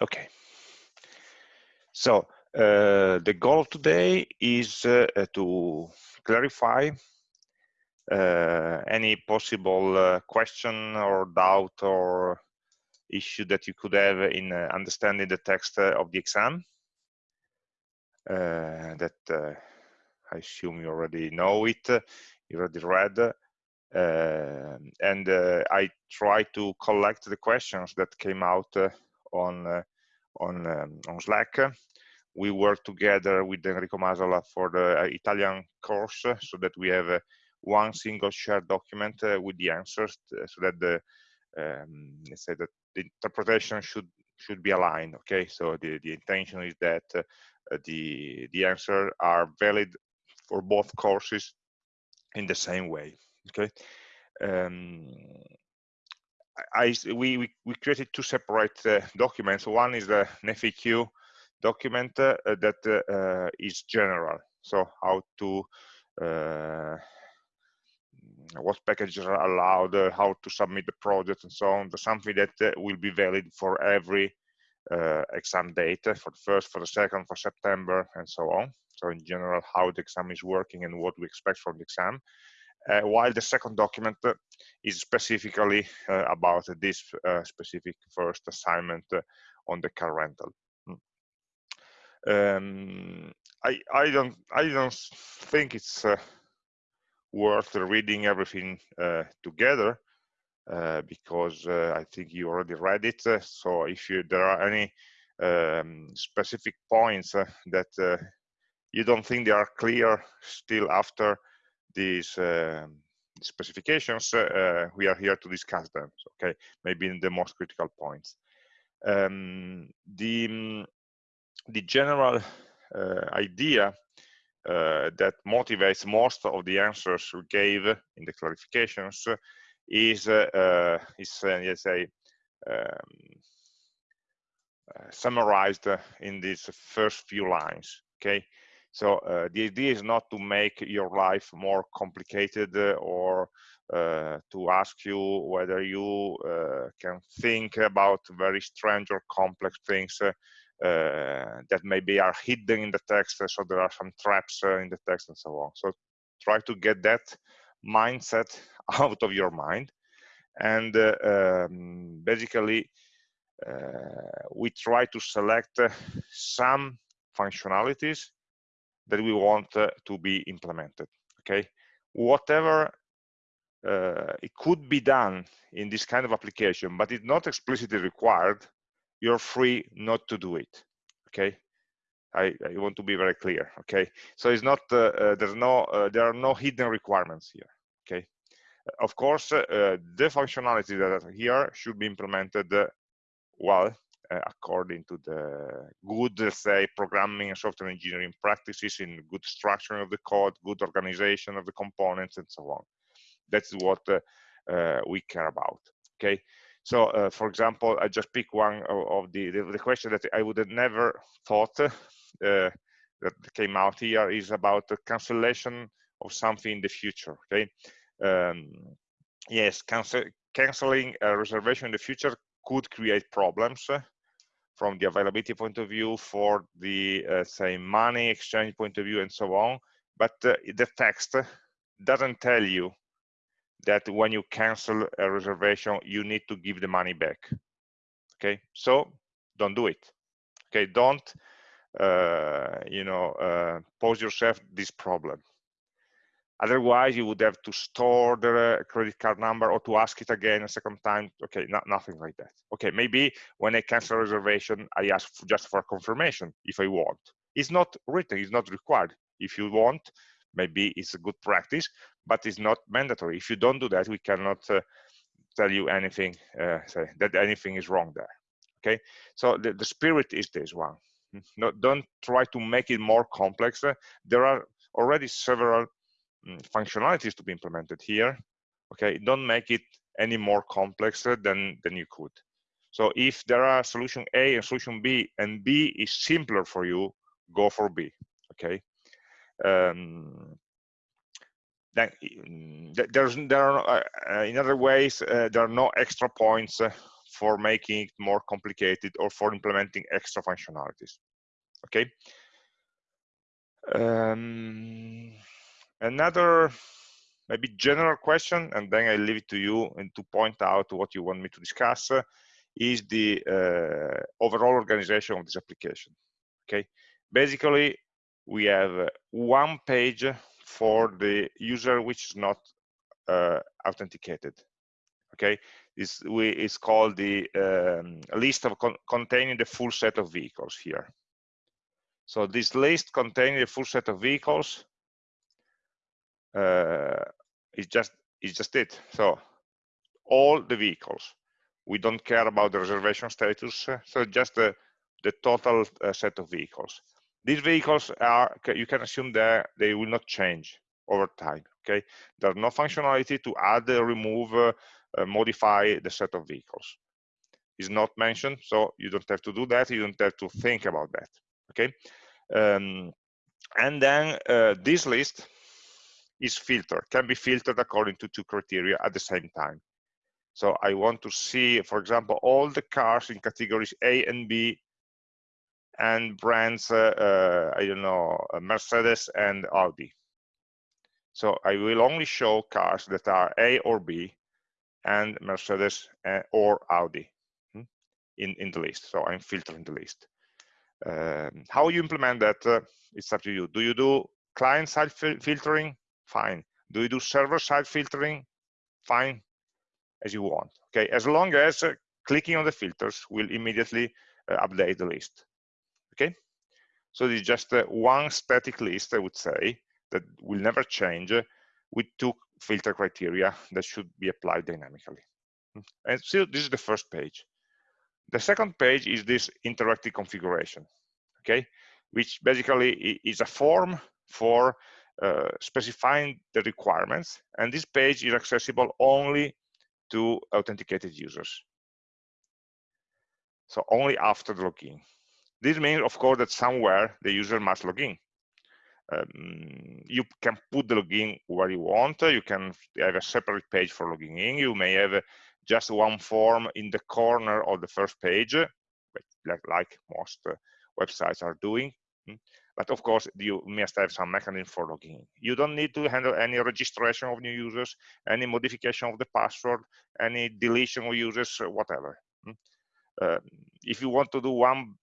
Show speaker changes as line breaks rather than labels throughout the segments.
Okay. So uh, the goal today is uh, to clarify uh, any possible uh, question or doubt or issue that you could have in uh, understanding the text uh, of the exam that I assume you already know it, you already read, and I try to collect the questions that came out on on um, on Slack. We work together with Enrico Masala for the Italian course, so that we have one single shared document with the answers, so that the um, let's say that the interpretation should should be aligned. Okay, so the the intention is that uh, the the answer are valid for both courses in the same way okay um, I, we, we, we, created two separate uh, documents. One is the FAQ document uh, that uh, is general. So how to, uh, what packages are allowed, uh, how to submit the project and so on. Something that uh, will be valid for every exam date, for the first, for the second, for September, and so on. So in general, how the exam is working and what we expect from the exam. Uh, while the second document uh, is specifically uh, about this specific first assignment on the car rental. Hmm. Um, I, I don't I don't think it's worth reading everything together uh, because uh, I think you already read it. Uh, so if you, there are any um, specific points that you don't think they are clear still after these um, specifications, uh, we are here to discuss them. Okay, maybe in the most critical points. Um, the mm, the general uh, idea uh, that motivates most of the answers we gave in the clarifications is uh, is uh, let's say um, uh, summarized in these first few lines. Okay, so uh, the idea is not to make your life more complicated uh, or uh, to ask you whether you uh, can think about very strange or complex things uh, uh, that maybe are hidden in the text. So there are some traps in the text and so on. So try to get that mindset out of your mind. And um, basically, we try to select some functionalities that we want uh, to be implemented okay? Whatever uh, it could be done in this kind of application but it's not explicitly required you're free not to do it okay? I, I want to be very clear okay? So it's not uh, uh there's no uh, there are no hidden requirements here okay? Of course uh, the functionality that are here should be implemented well according to the good, say, programming and software engineering practices in good structuring of the code, good organization of the components, and so on. That's what uh, uh, we care about. Okay. So, uh, for example, I just pick one of, of the, the, the question that I would have never thought uh, that came out here is about the cancellation of something in the future. Okay. Um, yes, cancel, canceling a reservation in the future could create problems from the availability point of view, for the uh, say money exchange point of view, and so on. But uh, the text doesn't tell you that when you cancel a reservation, you need to give the money back. Okay, so don't do it. Okay, don't uh, you know uh, pose yourself this problem. Otherwise, you would have to store the credit card number or to ask it again a second time. Okay, not, nothing like that. Okay, maybe when I cancel a reservation, I ask just for confirmation if I want. It's not written, it's not required. If you want, maybe it's a good practice, but it's not mandatory. If you don't do that, we cannot uh, tell you anything, uh, that anything is wrong there. Okay, so the, the spirit is this one. No, don't try to make it more complex. Uh, there are already several functionalities to be implemented here okay don't make it any more complex than than you could so if there are solution a and solution b and b is simpler for you go for b okay um, then mm, there's there are uh, in other ways uh, there are no extra points uh, for making it more complicated or for implementing extra functionalities. Okay. Um, another maybe general question, and then I leave it to you and to point out what you want me to discuss, uh, is the uh, overall organization of this application. Okay, basically we have one page for the user which is not uh, authenticated. Okay, this we is called the um, list of con containing the full set of vehicles here. So this list containing the full set of vehicles uh, is just is just it. So all the vehicles. We don't care about the reservation status. So just the the total uh, set of vehicles. These vehicles are you can assume that they will not change over time. Okay, there's no functionality to add, remove, uh, uh, modify the set of vehicles. Is not mentioned, so you don't have to do that. You don't have to think about that. Okay, um, and then uh, this list is filtered, can be filtered according to two criteria at the same time. So I want to see, for example, all the cars in categories A and B and brands, uh, uh, I don't know, uh, Mercedes and Audi. So I will only show cars that are A or B and Mercedes uh, or Audi hmm, in, in the list. So I'm filtering the list. Um, how you implement that, uh, it's up to you. Do you do client-side fil filtering? Fine. Do you do server-side filtering? Fine, as you want. Okay, as long as uh, clicking on the filters will immediately uh, update the list. Okay, so it's just uh, one static list, I would say, that will never change uh, with two filter criteria that should be applied dynamically. And so this is the first page. The second page is this interactive configuration, okay, which basically is a form for uh, specifying the requirements. And this page is accessible only to authenticated users. So only after the login. This means, of course, that somewhere the user must log in. Um, you can put the login where you want. You can have a separate page for logging in. You may have just one form in the corner of the first page, like, like most uh, websites are doing. But of course, you must have some mechanism for logging. You don't need to handle any registration of new users, any modification of the password, any deletion of users, whatever. Hmm. Uh, if you want to do one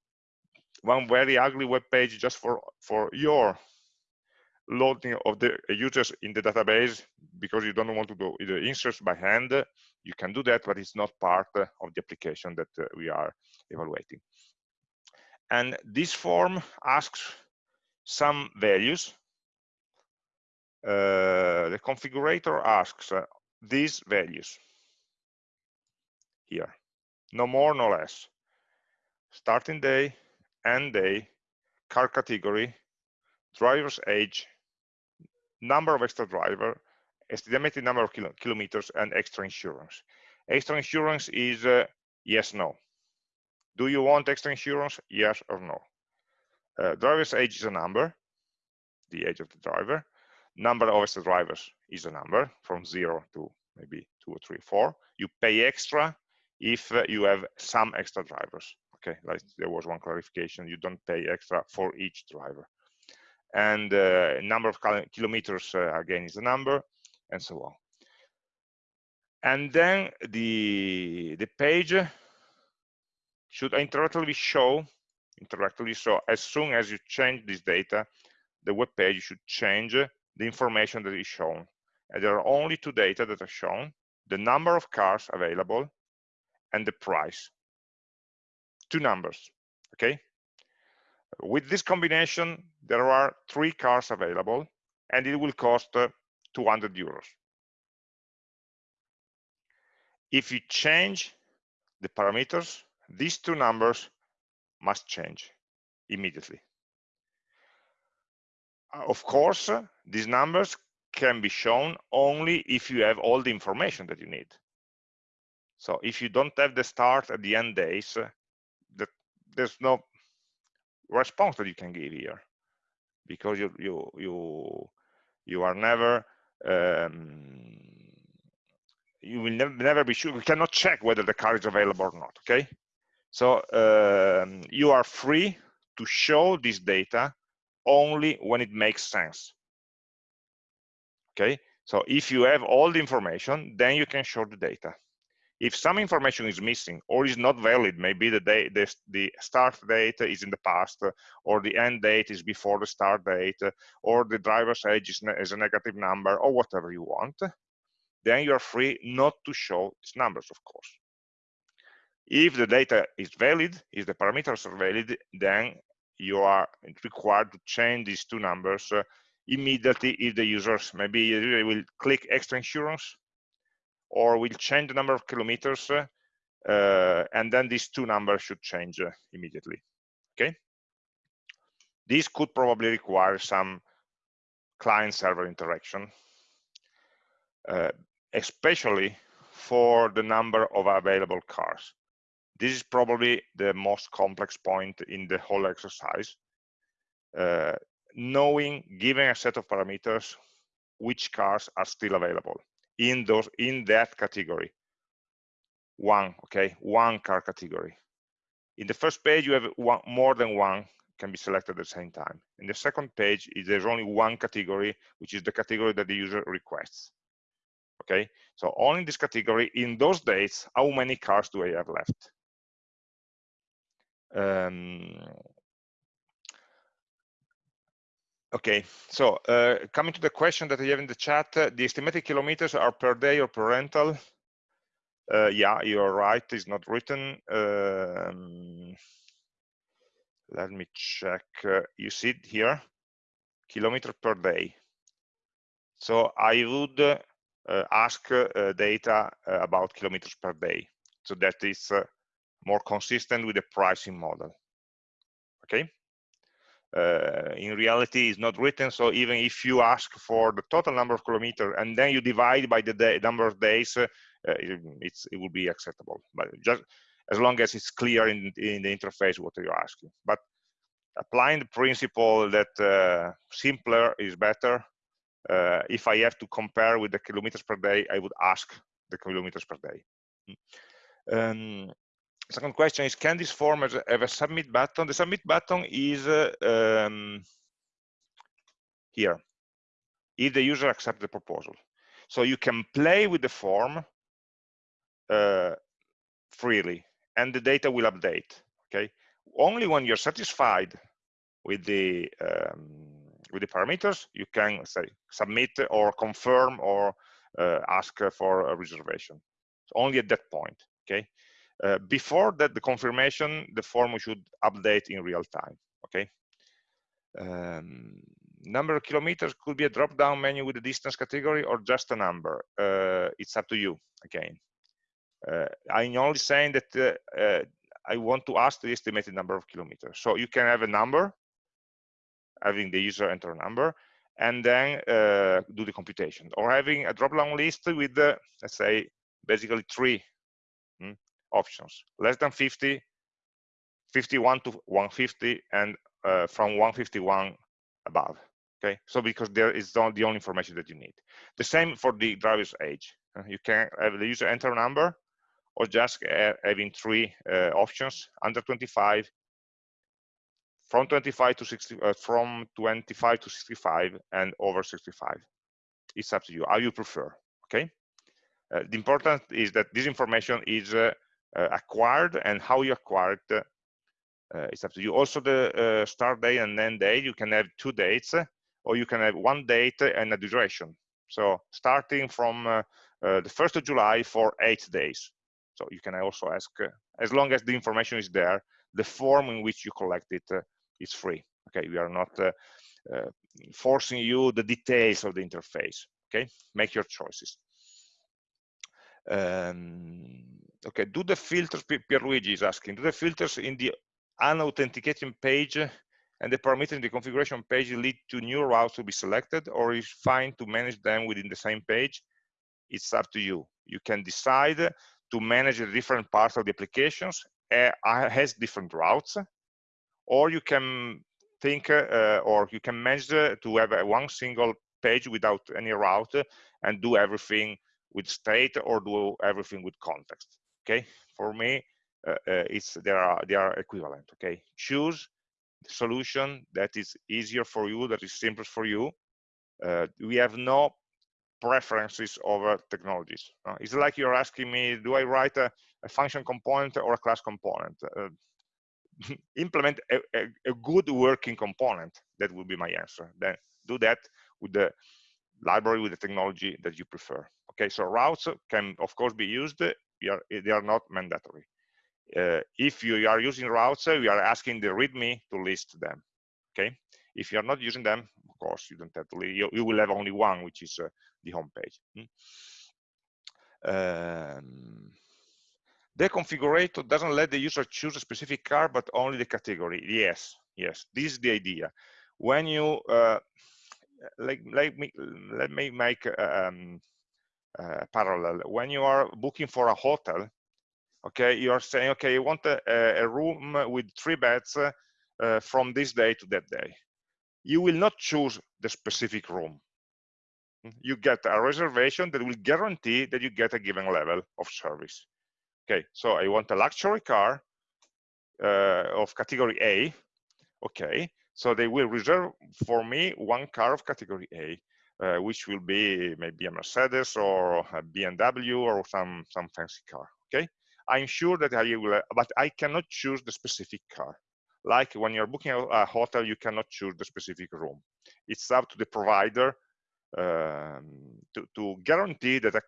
one very ugly web page just for for your loading of the users in the database because you don't want to do the inserts by hand you can do that but it's not part of the application that uh, we are evaluating and this form asks some values uh, the configurator asks uh, these values here no more no less starting day end day car category driver's age number of extra driver, estimated number of kilo kilometers, and extra insurance. Extra insurance is uh, yes, no. Do you want extra insurance? Yes or no. Uh, driver's age is a number, the age of the driver. Number of extra drivers is a number from zero to maybe two or three, four. You pay extra if uh, you have some extra drivers. Okay, like there was one clarification. You don't pay extra for each driver and uh, number of kilometers uh, again is a number and so on and then the the page should interactively show interactively so as soon as you change this data the web page should change the information that is shown. And there are only two data that are shown the number of cars available and the price. Two numbers okay? With this combination, there are three cars available, and it will cost uh, 200 euros. If you change the parameters, these two numbers must change immediately. Uh, of course, uh, these numbers can be shown only if you have all the information that you need. So if you don't have the start at the end days, uh, that there's no response that you can give here because you you you you are never um, you will never, never be sure you cannot check whether the car is available or not okay so um, you are free to show this data only when it makes sense. Okay? So if you have all the information then you can show the data. If some information is missing or is not valid maybe the day the, the start date is in the past or the end date is before the start date or the driver's age is, is a negative number or whatever you want then you're free not to show these numbers of course if the data is valid if the parameters are valid then you are required to change these two numbers uh, immediately if the users maybe they will click extra insurance or will change the number of kilometers uh, and then these two numbers should change uh, immediately okay? This could probably require some client server interaction uh, especially for the number of available cars this is probably the most complex point in the whole exercise. Uh, knowing given a set of parameters which cars are still available in those in that category. One okay? One car category. In the first page you have one more than one can be selected at the same time. In the second page there's only one category which is the category that the user requests okay? So only this category in those dates how many cars do i have left um, Okay, so uh, coming to the question that I have in the chat, uh, the estimated kilometers are per day or per rental? Uh, yeah, you're right, it's not written. Um, let me check. Uh, you see it here, kilometer per day. So I would ask data about kilometers per day. So that is more consistent with the pricing model. Okay uh, in reality it's not written so even if you ask for the total number of kilometers and then you divide by the day, number of days uh, it, it's it will be acceptable but just as long as it's clear in, in the interface what you're asking but applying the principle that uh, simpler is better uh, if i have to compare with the kilometers per day i would ask the kilometers per day hmm. um, second question is, can this form have a submit button? The submit button is uh, um, here, if the user accepts the proposal. So you can play with the form uh, freely, and the data will update, okay? Only when you're satisfied with the um, with the parameters, you can say submit or confirm or uh, ask for a reservation. So only at that point, okay? Uh, before that, the confirmation, the form should update in real time, okay? Um, number of kilometers could be a drop-down menu with a distance category or just a number. Uh, it's up to you, again. Uh, I'm only saying that uh, uh, I want to ask the estimated number of kilometers. So you can have a number, having the user enter a number, and then do the computation. Or having a drop-down list with, let's say, basically three options. Less than 50 51 to 150 and uh, from 151 above okay? So because there is the only information that you need. The same for the driver's age. Uh, you can have the user enter a number or just having three uh, options under 25 from 25 to 60 uh, from 25 to 65 and over 65 it's up to you how you prefer okay? Uh, the important is that this information is uh, acquired and how you acquired uh, it's up to you. Also the uh, start date and end date you can have two dates or you can have one date and a duration. So starting from uh, the 1st of July for eight days. So you can also ask uh, as long as the information is there the form in which you collect it uh, is free. Okay we are not forcing you the details of the interface. Okay make your choices um, okay, do the filters, Pierluigi is asking, do the filters in the unauthentication page and the parameter in the configuration page lead to new routes to be selected or is fine to manage them within the same page? It's up to you. You can decide to manage the different parts of the applications uh, has different routes or you can think uh, or you can manage to have a one single page without any route and do everything with state or do everything with context okay? For me uh, uh, it's they are they are equivalent okay? Choose the solution that is easier for you that is simpler for you. Uh, we have no preferences over technologies. Uh, it's like you're asking me do i write a, a function component or a class component? Uh, implement a, a, a, good working component that would be my answer. Then do that with the library with the technology that you prefer. Okay so routes can of course be used. They are, they are not mandatory. Uh, if you are using routes we are asking the readme to list them. Okay? If you are not using them of course you don't have to you, you will have only one which is uh, the home page. Hmm? um, the configurator doesn't let the user choose a specific car, but only the category. Yes, yes, this is the idea. When you, uh, like, like me, let me make um, a parallel. When you are booking for a hotel, okay, you are saying, okay, you want a, a room with three beds uh, from this day to that day. You will not choose the specific room. You get a reservation that will guarantee that you get a given level of service. Okay, so I want a luxury car uh, of category A. Okay, so they will reserve for me one car of category A, uh, which will be maybe a Mercedes or a BMW or some some fancy car. Okay, I'm sure that I will, but I cannot choose the specific car. Like when you're booking a hotel, you cannot choose the specific room. It's up to the provider um, to, to guarantee that a,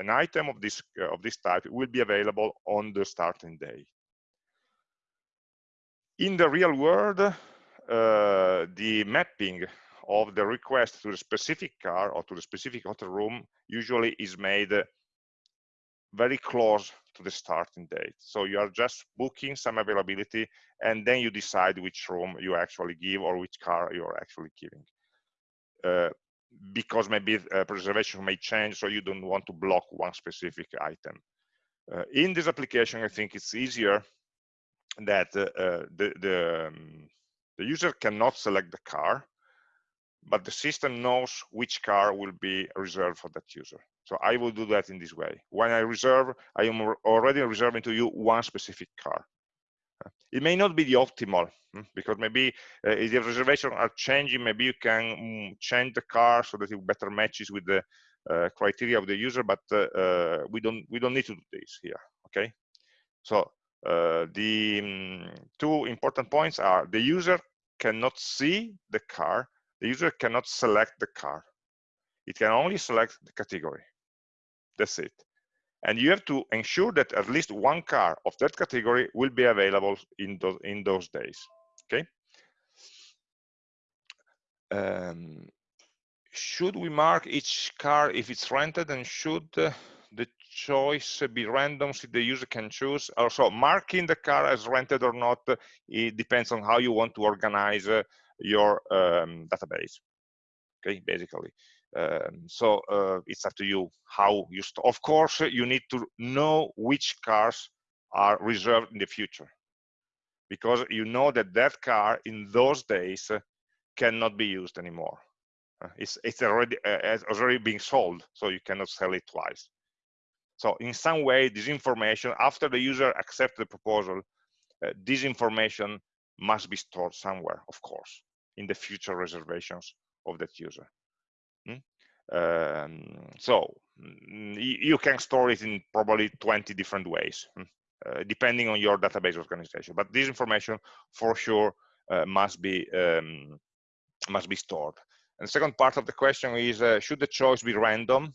an item of this uh, of this type will be available on the starting day. In the real world, the mapping of the request to the specific car or to the specific hotel room usually is made very close to the starting date. So you are just booking some availability and then you decide which room you actually give or which car you're actually giving. Uh, because maybe uh, preservation may change, so you don't want to block one specific item. Uh, in this application, I think it's easier that uh, uh the, the, um, the user cannot select the car, but the system knows which car will be reserved for that user. So I will do that in this way. When I reserve, I am already reserving to you one specific car. It may not be the optimal hmm, because maybe uh, if the reservations are changing, maybe you can mm, change the car so that it better matches with the uh, criteria of the user, but uh, uh we don't we don't need to do this here. Okay, so the um, two important points are the user cannot see the car, the user cannot select the car. It can only select the category. That's it and you have to ensure that at least one car of that category will be available in those in those days okay um, should we mark each car if it's rented and should uh, the choice be random so the user can choose. Also marking the car as rented or not uh, it depends on how you want to organize uh, your um, database. Okay basically. Um, so uh, it's up to you how you of course you need to know which cars are reserved in the future. Because you know that that car in those days uh, cannot be used anymore. Uh, it's it's already uh, it's already being sold so you cannot sell it twice so in some way this information after the user accepts the proposal uh, this information must be stored somewhere of course in the future reservations of that user Hmm? Um, so mm, you can store it in probably 20 different ways, hmm? uh, depending on your database organization. But this information, for sure, uh, must be um, must be stored. And the second part of the question is, uh, should the choice be random?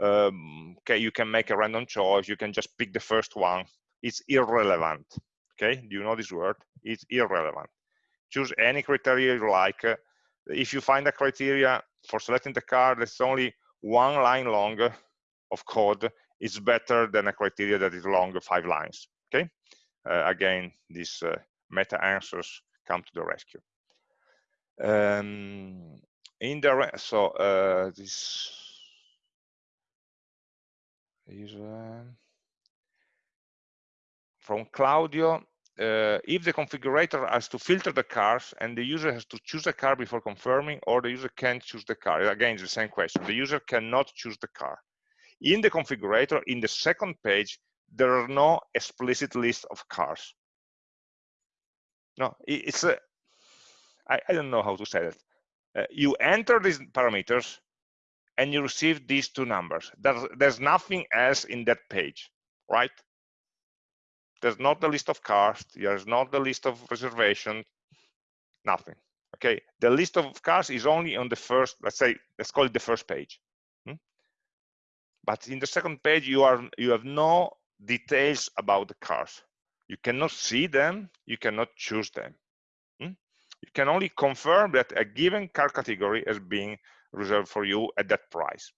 Um, okay, you can make a random choice. You can just pick the first one. It's irrelevant. Okay, do you know this word? It's irrelevant. Choose any criteria you like. if you find a criteria for selecting the card that's only one line long of code it's better than a criteria that is long five lines okay uh, again these uh, meta answers come to the rescue um, in the so uh, this is uh, from Claudio uh, if the configurator has to filter the cars and the user has to choose a car before confirming or the user can't choose the car again it's the same question the user cannot choose the car in the configurator, in the second page, there are no explicit list of cars. No, it's a, I, I don't know how to say it. Uh, you enter these parameters and you receive these two numbers. There's, there's nothing else in that page, right? There's not the list of cars, there's not the list of reservation, nothing. Okay, the list of cars is only on the first, let's say, let's call it the first page. Hmm? But in the second page, you are you have no details about the cars. You cannot see them, you cannot choose them. Hmm? You can only confirm that a given car category is being reserved for you at that price.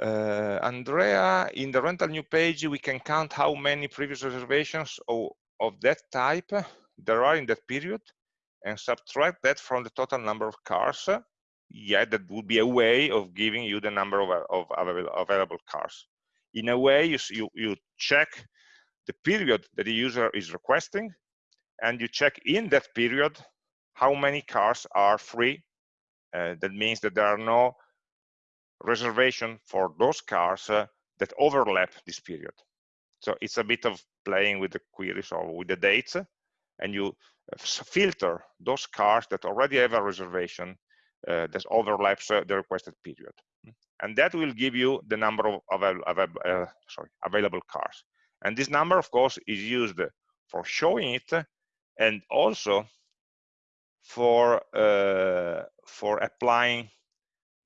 Uh, Andrea, in the rental new page, we can count how many previous reservations of, of that type there are in that period and subtract that from the total number of cars. Yeah, that would be a way of giving you the number of, of available cars. In a way, you, you, you check the period that the user is requesting and you check in that period how many cars are free. Uh, that means that there are no reservation for those cars uh, that overlap this period. So it's a bit of playing with the queries or with the dates, and you uh, filter those cars that already have a reservation uh, that overlaps uh, the requested period. And that will give you the number of, of, of uh, sorry, available cars. And this number, of course, is used for showing it and also for for applying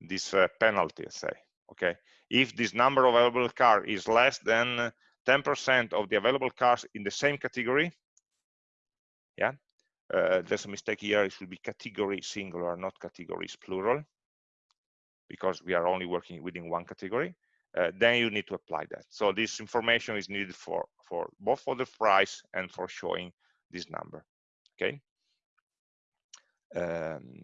this uh, penalty, say, okay? If this number of available car is less than 10% of the available cars in the same category, yeah, uh, there's a mistake here, it should be category singular, not categories plural, because we are only working within one category, uh, then you need to apply that. So this information is needed for, for both for the price and for showing this number, okay? Um,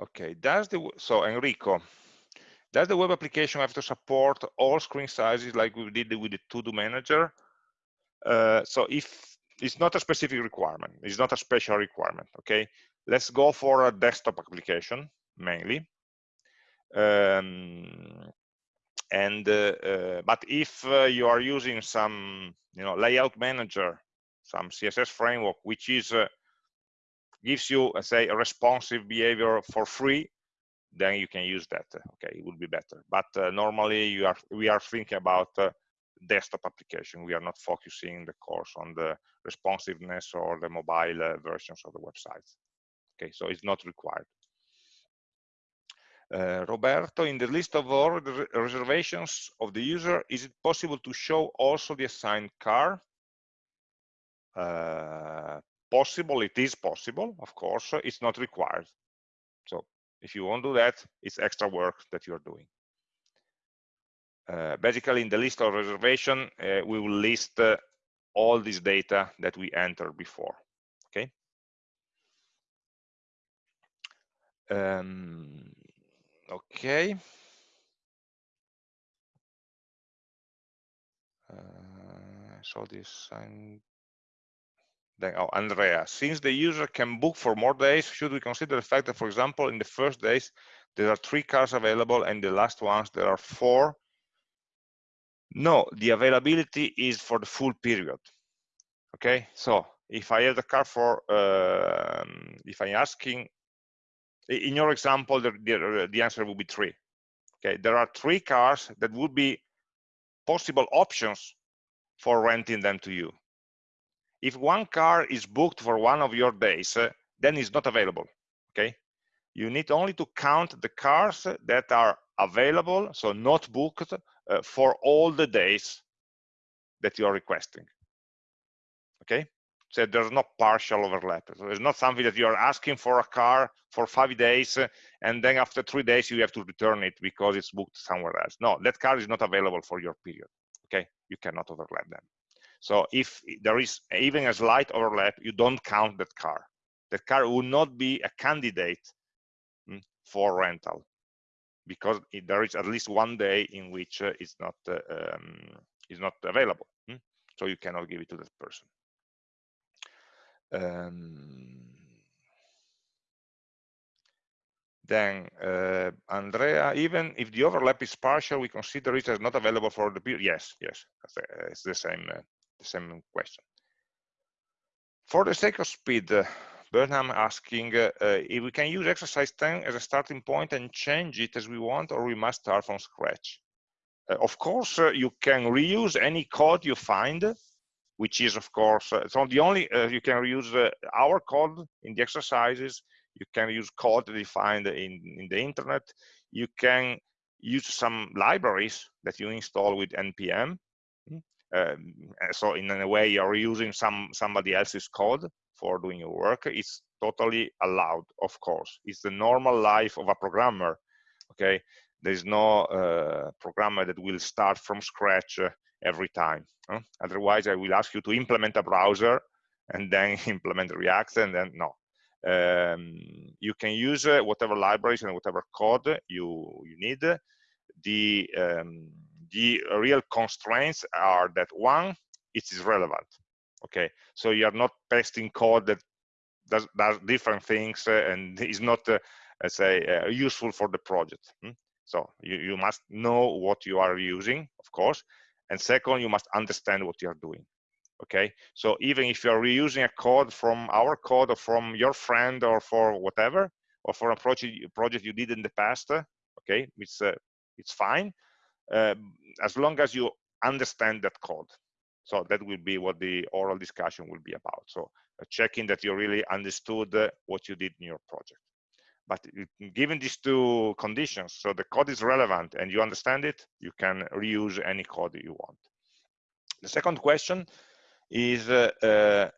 Okay, does the so Enrico, does the web application have to support all screen sizes like we did with the to-do manager? Uh, so if it's not a specific requirement, it's not a special requirement, okay? Let's go for a desktop application mainly. Um, and uh, uh, but if uh, you are using some you know layout manager some css framework which is uh, gives you, let's say, a responsive behavior for free, then you can use that. Okay, it would be better. But uh, normally, you are we are thinking about uh, desktop application. We are not focusing the course on the responsiveness or the mobile uh, versions of the websites. Okay, so it's not required. Uh, Roberto, in the list of all the reservations of the user, is it possible to show also the assigned car? Uh, possible it is possible of course it's not required. So if you won't do that it's extra work that you're doing. Uh, basically in the list of reservation uh, we will list uh, all this data that we entered before okay? Um, okay. Uh, so this and then, oh, Andrea, since the user can book for more days, should we consider the fact that, for example, in the first days, there are three cars available and the last ones, there are four? No, the availability is for the full period. Okay, so if I have the car for, uh, if I'm asking, in your example, the, the, the answer would be three. Okay, there are three cars that would be possible options for renting them to you if one car is booked for one of your days, uh, then it's not available, okay? You need only to count the cars that are available, so not booked, uh, for all the days that you are requesting, okay? So there's no partial overlap. So it's not something that you are asking for a car for five days, uh, and then after three days you have to return it because it's booked somewhere else. No, that car is not available for your period, okay? You cannot overlap them. So if there is even a slight overlap, you don't count that car. That car would not be a candidate mm, for rental because there is at least one day in which uh, it's not uh, um, is not available. Mm? So you cannot give it to that person. Um, then uh, Andrea, even if the overlap is partial, we consider it as not available for the period. Yes, yes, it's the same, uh, the same question. For the sake of speed, uh, Burnham asking uh, uh, if we can use exercise 10 as a starting point and change it as we want, or we must start from scratch. Uh, of course, you can reuse any code you find, which is, of course, so the only you can reuse our code in the exercises you can use code find in, in the internet. You can use some libraries that you install with npm. Um, so in a way, you're using some somebody else's code for doing your work. It's totally allowed, of course. It's the normal life of a programmer. Okay, there's no uh, programmer that will start from scratch uh, every time. Huh? Otherwise, I will ask you to implement a browser and then implement React, and then no, um, you can use uh, whatever libraries and whatever code you you need the um, the real constraints are that one it is relevant okay so you are not pasting code that does, does different things uh, and is not uh, let's say uh, useful for the project hmm? so you, you must know what you are using of course and second you must understand what you are doing okay so even if you're reusing a code from our code or from your friend or for whatever or for a project project you did in the past okay it's uh, it's fine uh, as long as you understand that code. So that will be what the oral discussion will be about. So uh, checking that you really understood uh, what you did in your project. But given these two conditions so the code is relevant and you understand it you can reuse any code you want. The second question is uh, uh,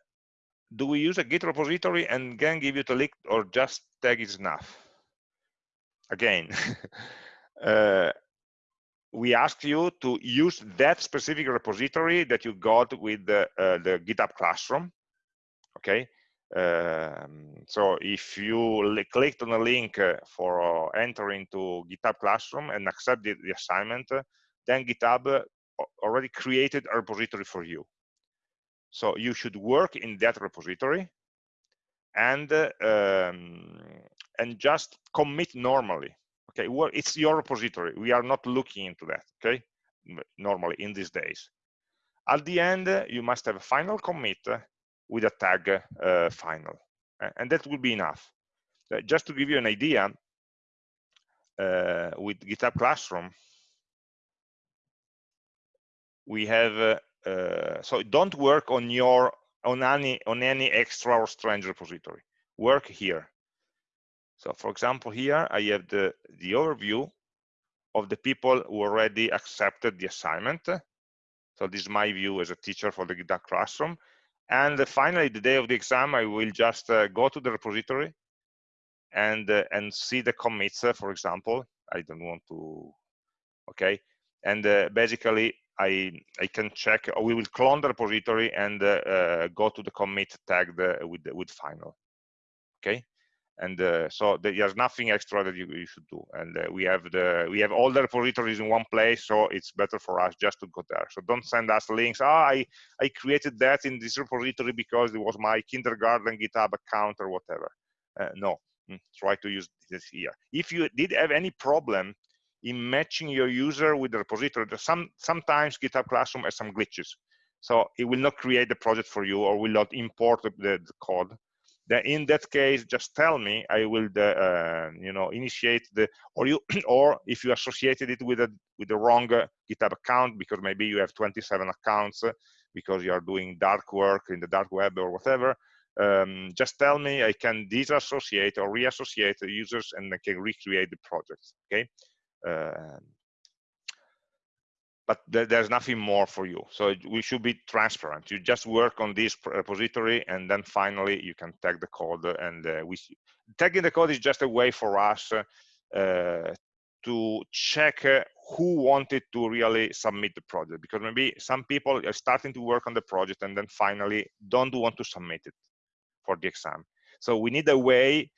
do we use a Git repository and then give you the link or just tag is enough? Again, uh, we ask you to use that specific repository that you got with the, uh, the GitHub Classroom, okay? Um, so if you clicked on the link uh, for uh, entering to GitHub Classroom and accept the, the assignment, then GitHub already created a repository for you. So you should work in that repository and um, and just commit normally. Okay, well, it's your repository. We are not looking into that. Okay, normally in these days. At the end, you must have a final commit with a tag uh, final, and that will be enough. Uh, just to give you an idea, uh, with GitHub Classroom, we have uh, uh, so don't work on your on any on any extra or strange repository work here so for example here i have the the overview of the people who already accepted the assignment. So this is my view as a teacher for the GitHub classroom. And uh, finally the day of the exam i will just uh, go to the repository and uh, and see the commits uh, for example. I don't want to okay? And uh, basically I, I can check, or we will clone the repository and uh, go to the commit tagged with, with final. Okay, and uh, so there's nothing extra that you, you should do. And uh, we have the we have all the repositories in one place, so it's better for us just to go there. So don't send us links. Ah, I I created that in this repository because it was my kindergarten GitHub account or whatever. Uh, no, mm, try to use this here. If you did have any problem in matching your user with the repository. Some, sometimes GitHub Classroom has some glitches. So it will not create the project for you or will not import the, the, the code. Then in that case, just tell me, I will, uh, you know, initiate the, or you, or if you associated it with a with the wrong uh, GitHub account because maybe you have 27 accounts uh, because you are doing dark work in the dark web or whatever. Um, just tell me, I can disassociate or reassociate the users and I can recreate the project. Okay, um, but th there's nothing more for you. So we should be transparent. You just work on this repository and then finally you can tag the code and uh, we tagging the code is just a way for us uh, to check uh, who wanted to really submit the project because maybe some people are starting to work on the project and then finally don't want to submit it for the exam. So we need a way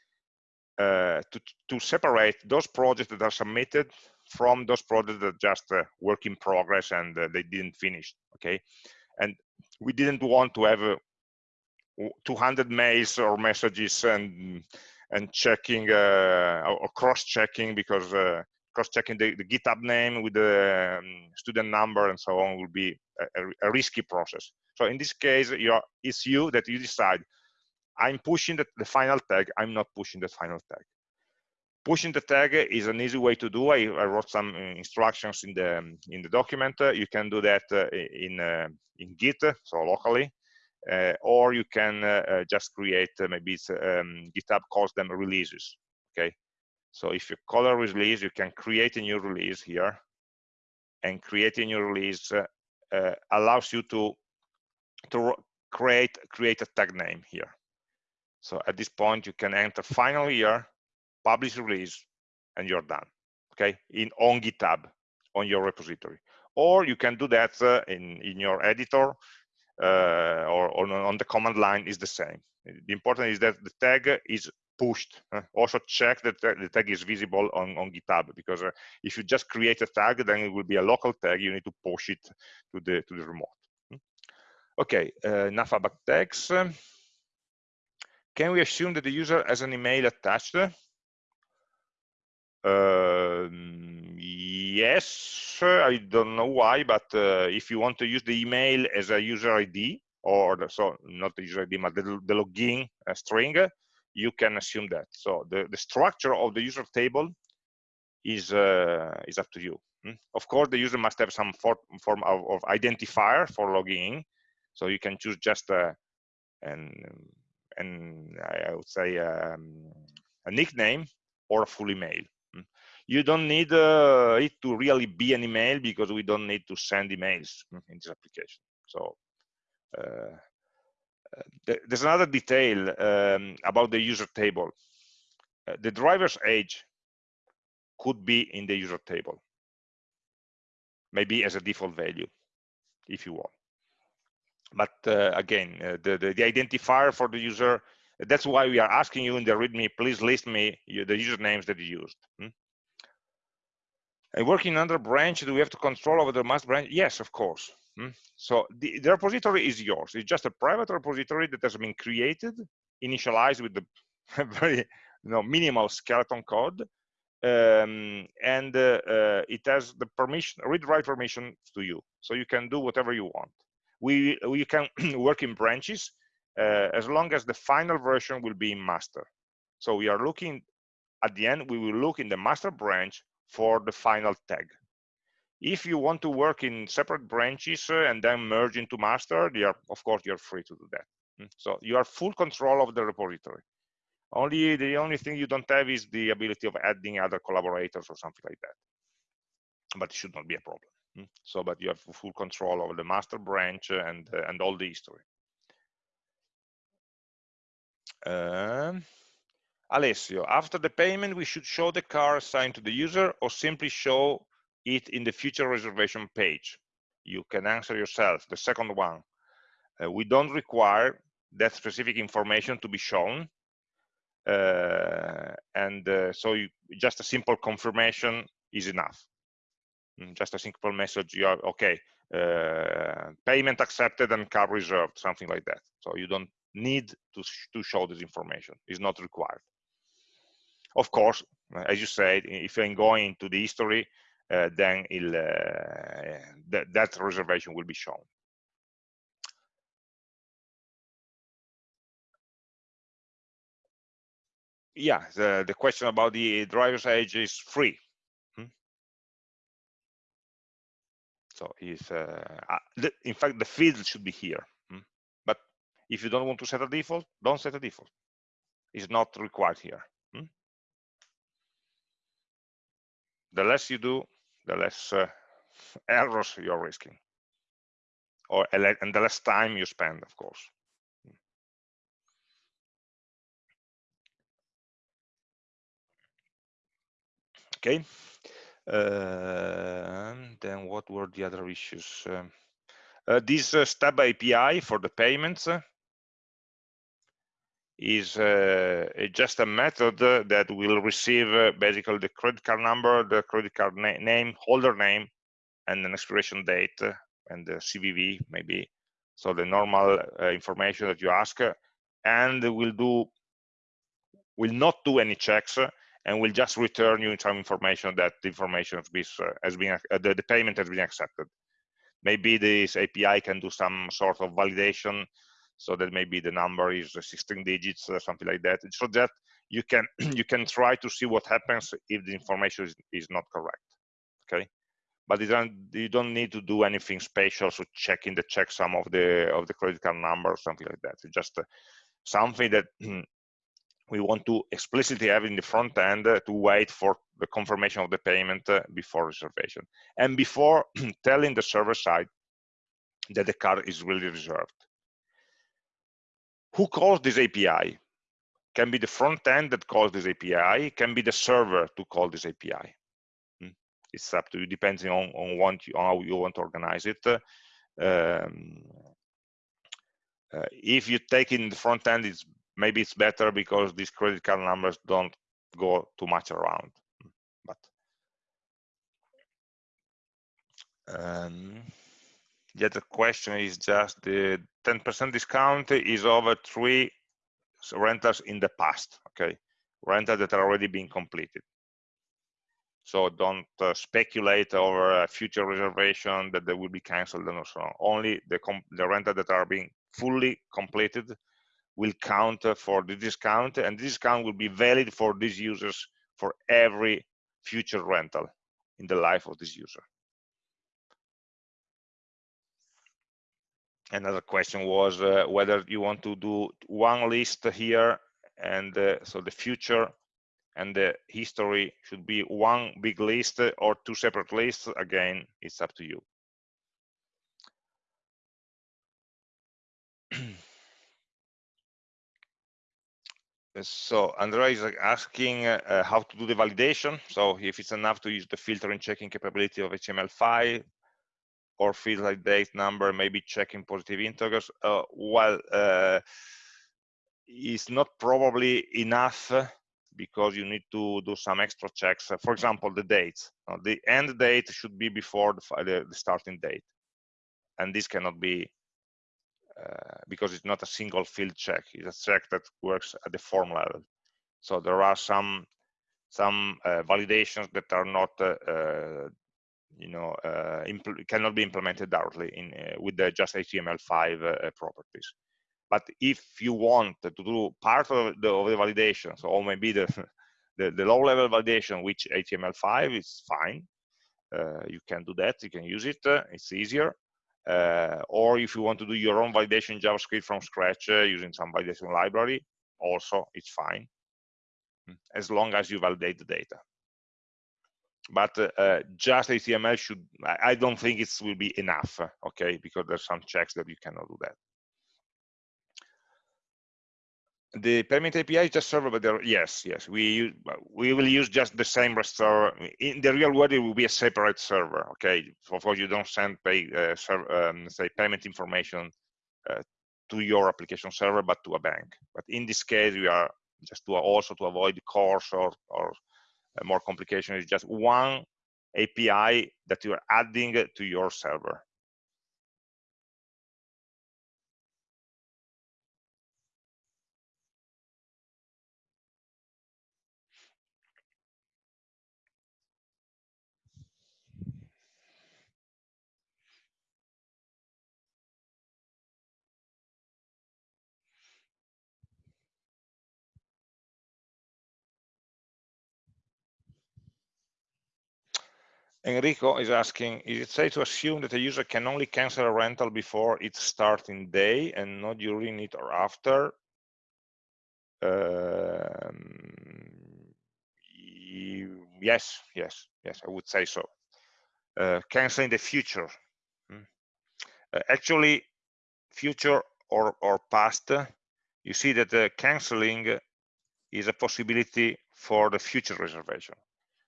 uh, to, to separate those projects that are submitted from those projects that just uh, work in progress and uh, they didn't finish okay and we didn't want to have uh, 200 mails or messages and and checking uh, or cross-checking because uh, cross-checking the, the, GitHub name with the um, student number and so on will be a, a, risky process. So in this case, you're, it's you that you decide, I'm pushing the, the final tag, I'm not pushing the final tag. Pushing the tag is an easy way to do. I, I wrote some uh, instructions in the in the document. you can do that uh, in uh, in Git, so locally, uh, or you can uh, uh, just create maybe um, GitHub calls them releases. Okay, so if you call a release, you can create a new release here, and a new release allows you to to create create a tag name here. So at this point, you can enter final here publish release, and you're done. Okay, in on GitHub on your repository, or you can do that uh, in in your editor uh, or, or, on the command line is the same. The important is that the tag is pushed. Uh, also check that the tag is visible on, on GitHub because uh, if you just create a tag, then it will be a local tag. You need to push it to the to the remote. Hmm? Okay, uh, enough about tags. Can we assume that the user has an email attached? Um, yes, I don't know why, but uh, if you want to use the email as a user ID, or the, so not the user ID, but the, the login uh, string, you can assume that. So the, the structure of the user table is uh, is up to you. Hmm? Of course, the user must have some for, form of, of, identifier for logging, so you can choose just a, an, and I would say um, a nickname or a full email you don't need uh, it to really be an email because we don't need to send emails in this application. So uh there's another detail um, about the user table. Uh, the driver's age could be in the user table, maybe as a default value, if you want. But uh, again, uh, the, the, the identifier for the user that's why we are asking you in the README, please list me the usernames that you used. Hmm? And working under branch, do we have to control over the master branch? Yes, of course. Hmm? So the, the, repository is yours. It's just a private repository that has been created, initialized with the very you know, minimal skeleton code. Um, and uh, uh, it has the permission, read-write permission to you. So you can do whatever you want. We, we can work in branches as long as the final version will be in master. So we are looking, at the end, we will look in the master branch for the final tag. If you want to work in separate branches uh, and then merge into master, are, of course, you're free to do that. Hmm? So you are full control of the repository. Only the only thing you don't have is the ability of adding other collaborators or something like that. But it should not be a problem. Hmm? So, but you have full control over the master branch and uh, and all the history. Um, Alessio, after the payment, we should show the car assigned to the user or simply show it in the future reservation page? You can answer yourself. The second one, uh, we don't require that specific information to be shown. Uh, and uh, so you, just a simple confirmation is enough. Mm, just a simple message, you are, okay, uh, payment accepted and car reserved, something like that. So you don't need to, sh to show this information, it's not required. Of course, as you said, if I'm going to the history, uh, then uh, th that reservation will be shown. Yeah, the, the question about the driver's age is free. Hmm? So if, uh, in fact, the field should be here. Hmm? If you don't want to set a default, don't set a default. It's not required here. the less you do, the less uh, errors you're risking, or and the less time you spend, of course. Okay. Uh, then what were the other issues? Um, uh, this uh, stub API for the payments uh, is uh, just a method that will receive uh, basically the credit card number, the credit card na name, holder name, and an expiration date uh, and the CVV maybe. So the normal uh, information that you ask, uh, and will do will not do any checks and will just return you some information that the information has been, has been uh, the, the payment has been accepted. Maybe this API can do some sort of validation so that maybe the number is 16 digits or something like that. So that you can you can try to see what happens if the information is, is not correct okay? But you don't you don't need to do anything special so checking the checksum of the of the credit card number or something like that. It's just uh, something that we want to explicitly have in the front end uh, to wait for the confirmation of the payment uh, before reservation. And before telling the server side that the car is really reserved who calls this api can be the front end that calls this api can be the server to call this api hmm. it's up to you depending on, on, you, on how you want to organize it. Um, uh, if you take in the front end it's maybe it's better because these credit card numbers don't go too much around. But um, the question is just the 10% discount is over three rentals in the past okay? Rentals that are already being completed. So don't uh, speculate over a future reservation that they will be canceled and so on. Only the the rentals that are being fully completed will count for the discount and the discount will be valid for these users for every future rental in the life of this user. Another question was uh, whether you want to do one list here and uh, so the future and the history should be one big list or two separate lists. Again, it's up to you. so Andrea is asking uh, how to do the validation. So if it's enough to use the filtering checking capability of HTML5 or fields like date number, maybe checking positive integers. Uh, well, uh, it's not probably enough because you need to do some extra checks. For example, the dates. the end date should be before the, the starting date. And this cannot be uh, because it's not a single field check it's a check that works at the form level so there are some some uh, validations that are not uh, uh you know uh, cannot be implemented directly in with the just html5 properties but if you want to do part of the, of the validation so or maybe the, the, the low level validation which html5 is fine you can do that you can use it it's easier uh, or if you want to do your own validation JavaScript from scratch uh, using some validation library, also it's fine, hmm, as long as you validate the data. But uh, just HTML should, I don't think it will be enough, okay, because there's some checks that you cannot do that the payment API is just server, but there, yes, yes, we we will use just the same restore. In the real world, it will be a separate server. Okay, of course, you don't send pay uh, server, um, say payment information uh, to your application server, but to a bank. But in this case, we are just to also to avoid CORS or or more complication is just one API that you are adding to your server. Enrico is asking, is it safe to assume that a user can only cancel a rental before its starting day and not during it or after? Um, yes, yes, yes, I would say so. Uh, canceling the future. Hmm. Uh, actually, future or, or past, you see that the canceling is a possibility for the future reservation.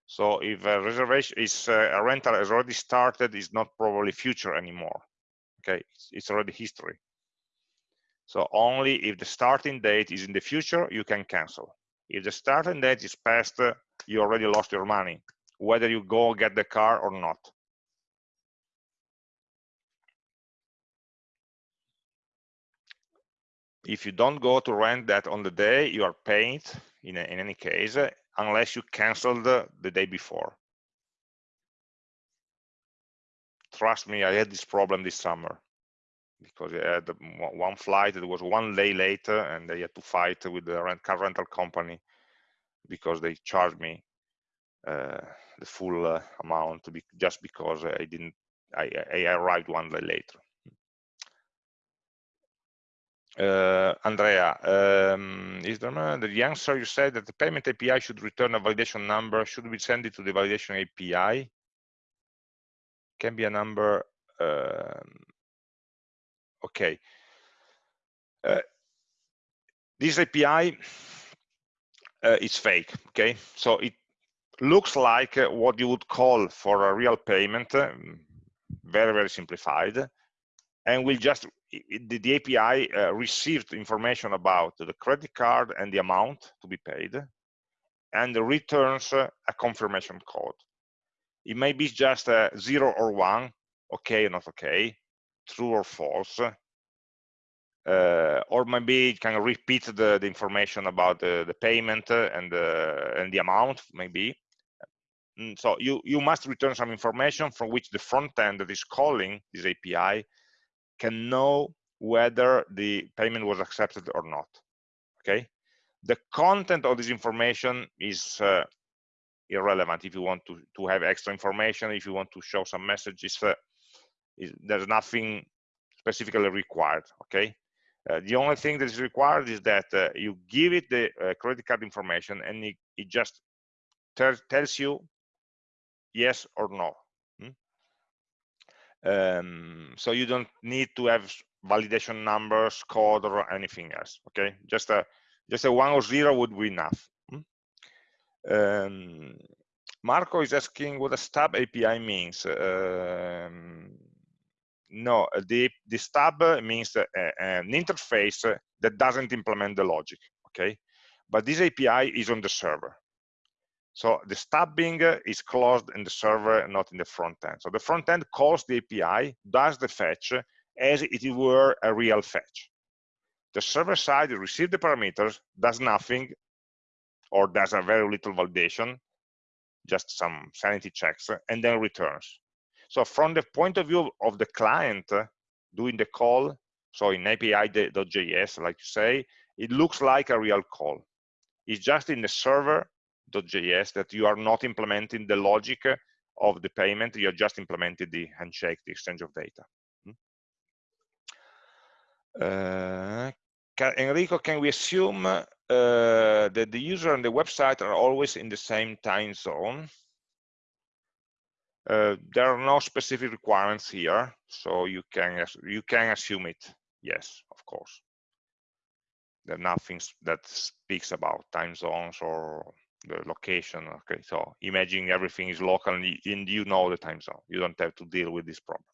So if a reservation is uh, a rental has already started, is not probably future anymore. Okay, it's, it's already history. So only if the starting date is in the future, you can cancel. If the starting date is past, uh, you already lost your money, whether you go get the car or not. if you don't go to rent that on the day, you are paying in, in any case, unless you canceled the, the day before. Trust me, I had this problem this summer because I had one flight that was one day later and they had to fight with the rent car rental company because they charged me uh, the full uh, amount be, just because I didn't I, I, arrived one day later. Uh, Andrea, um, is there the answer you said that the payment API should return a validation number? Should we send it to the validation API? Can be a number. Um, okay. Uh, this API uh, is fake. Okay, so it looks like what you would call for a real payment, um, very very simplified, and we'll just the, the API uh, receives information about the credit card and the amount to be paid and returns uh, a confirmation code. It may be just a zero or one, okay or not okay, true or false, uh, or maybe it can repeat the, the information about the, the payment and the, and the amount, maybe. Mm, so you, you must return some information from which the front end that is calling this API can know whether the payment was accepted or not okay? The content of this information is uh, irrelevant. If you want to to have extra information if you want to show some messages uh, is, there's nothing specifically required okay? Uh, the only thing that is required is that uh, you give it the uh, credit card information and it, it just tells you yes or no um, so you don't need to have validation numbers, code, or anything else. Okay, just a just a one or zero would be enough. Hmm? Um, Marco is asking what a stub API means. Um, no, the the stub means uh, an interface that doesn't implement the logic. Okay, but this API is on the server. So the stubbing is closed in the server, not in the front end. So the front end calls the API, does the fetch as it were a real fetch. The server side receives the parameters, does nothing, or does a very little validation, just some sanity checks, and then returns. So from the point of view of the client uh, doing the call, so in API.js, like you say, it looks like a real call. It's just in the server that you are not implementing the logic of the payment, you are just implementing the handshake, the exchange of data. Uh, can, Enrico, can we assume uh, that the user and the website are always in the same time zone? Uh, there are no specific requirements here, so you can you can assume it. Yes, of course. There's nothing that speaks about time zones or the location okay so imagine everything is local and you know the time zone you don't have to deal with these problems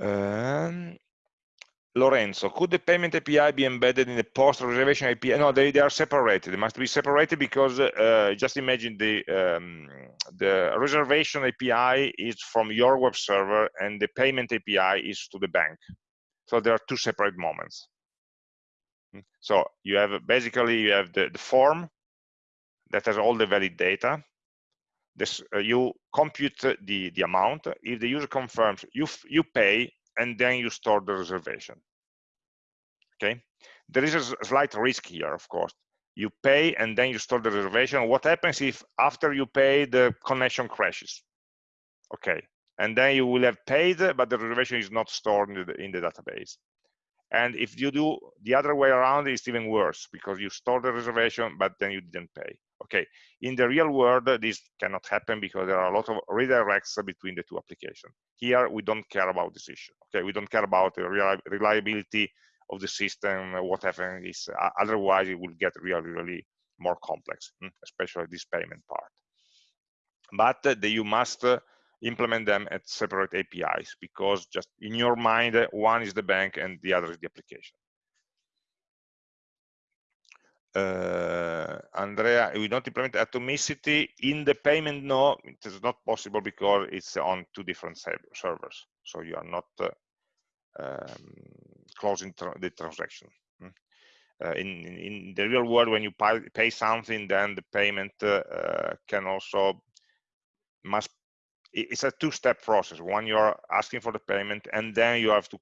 um, Lorenzo, could the payment API be embedded in the post-reservation API? No, they, they are separated. They must be separated because uh, just imagine the um, the reservation API is from your web server and the payment API is to the bank. So there are two separate moments. So you have basically you have the, the form that has all the valid data. This uh, you compute the the amount. If the user confirms, you you pay and then you store the reservation. Okay. There is a slight risk here, of course. You pay and then you store the reservation. What happens if after you pay the connection crashes? Okay, and then you will have paid, but the reservation is not stored in the, in the database. And if you do the other way around, it's even worse because you store the reservation, but then you didn't pay. Okay, in the real world, this cannot happen because there are a lot of redirects between the two applications. Here, we don't care about this issue. Okay, we don't care about the reliability of the system, what happens is uh, otherwise it will get really, really more complex, hmm, especially this payment part. But uh, you must uh, implement them at separate APIs because just in your mind, one is the bank and the other is the application. Uh, Andrea, we don't implement atomicity in the payment. No, it is not possible because it's on two different servers. So you are not uh, um, closing tra the transaction. Mm. Uh, in, in the real world, when you pay, pay something, then the payment uh can also must. It's a two-step process. One, you're asking for the payment, and then you have to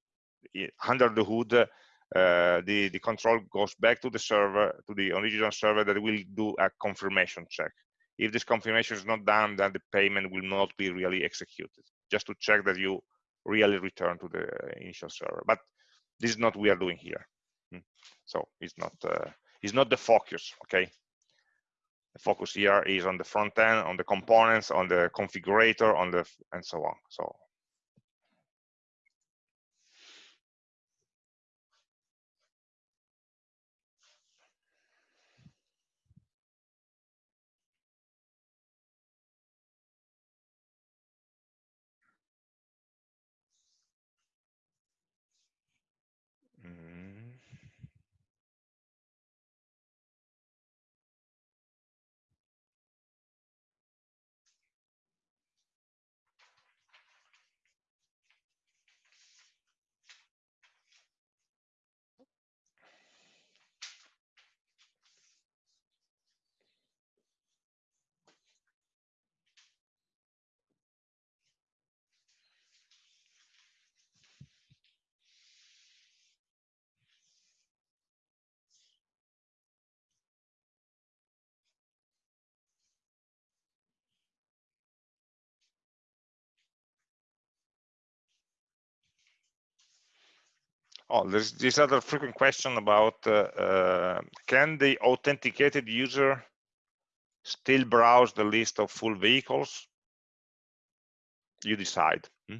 under the hood. Uh, the the control goes back to the server to the original server that will do a confirmation check if this confirmation is not done then the payment will not be really executed just to check that you really return to the initial server but this is not what we are doing here hmm. so it's not uh, it's not the focus okay the focus here is on the front end on the components on the configurator on the and so on. So Oh, there's this other frequent question about uh, uh, can the authenticated user still browse the list of full vehicles? You decide hmm?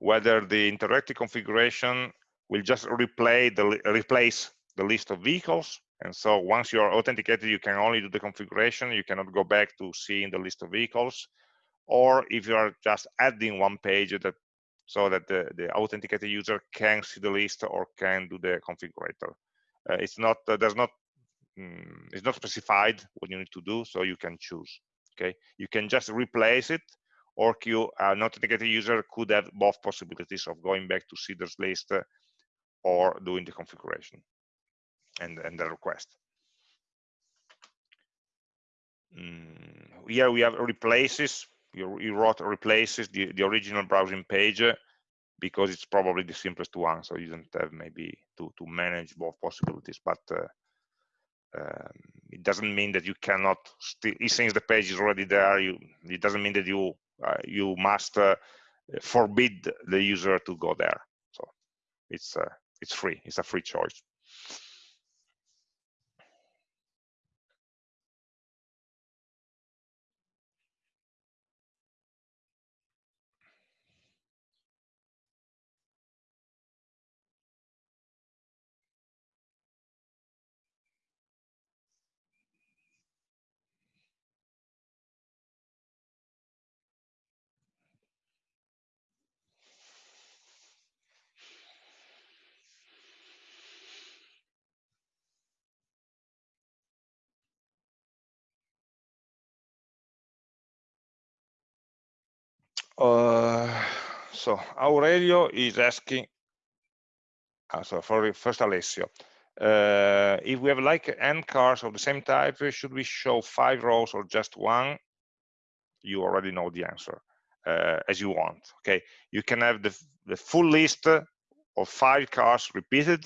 whether the interactive configuration will just replay the replace the list of vehicles. And so once you're authenticated, you can only do the configuration. You cannot go back to seeing the list of vehicles. Or if you are just adding one page that so that the, the authenticated user can see the list or can do the configurator. Uh, it's not, uh, there's not, mm, it's not specified what you need to do, so you can choose, okay? You can just replace it or you, uh, an authenticated user could have both possibilities of going back to see this list uh, or doing the configuration and, and the request. Mm, here we have replaces you, you wrote replaces the, the original browsing page because it's probably the simplest one so you don't have maybe to to manage both possibilities but uh, um, it doesn't mean that you cannot still since the page is already there you it doesn't mean that you uh, you must uh, forbid the user to go there. So it's uh, it's free it's a free choice Uh, so Aurelio is asking, uh, so for first Alessio, uh, if we have like n cars of the same type, should we show five rows or just one? You already know the answer, uh, as you want. Okay, you can have the the full list of five cars repeated,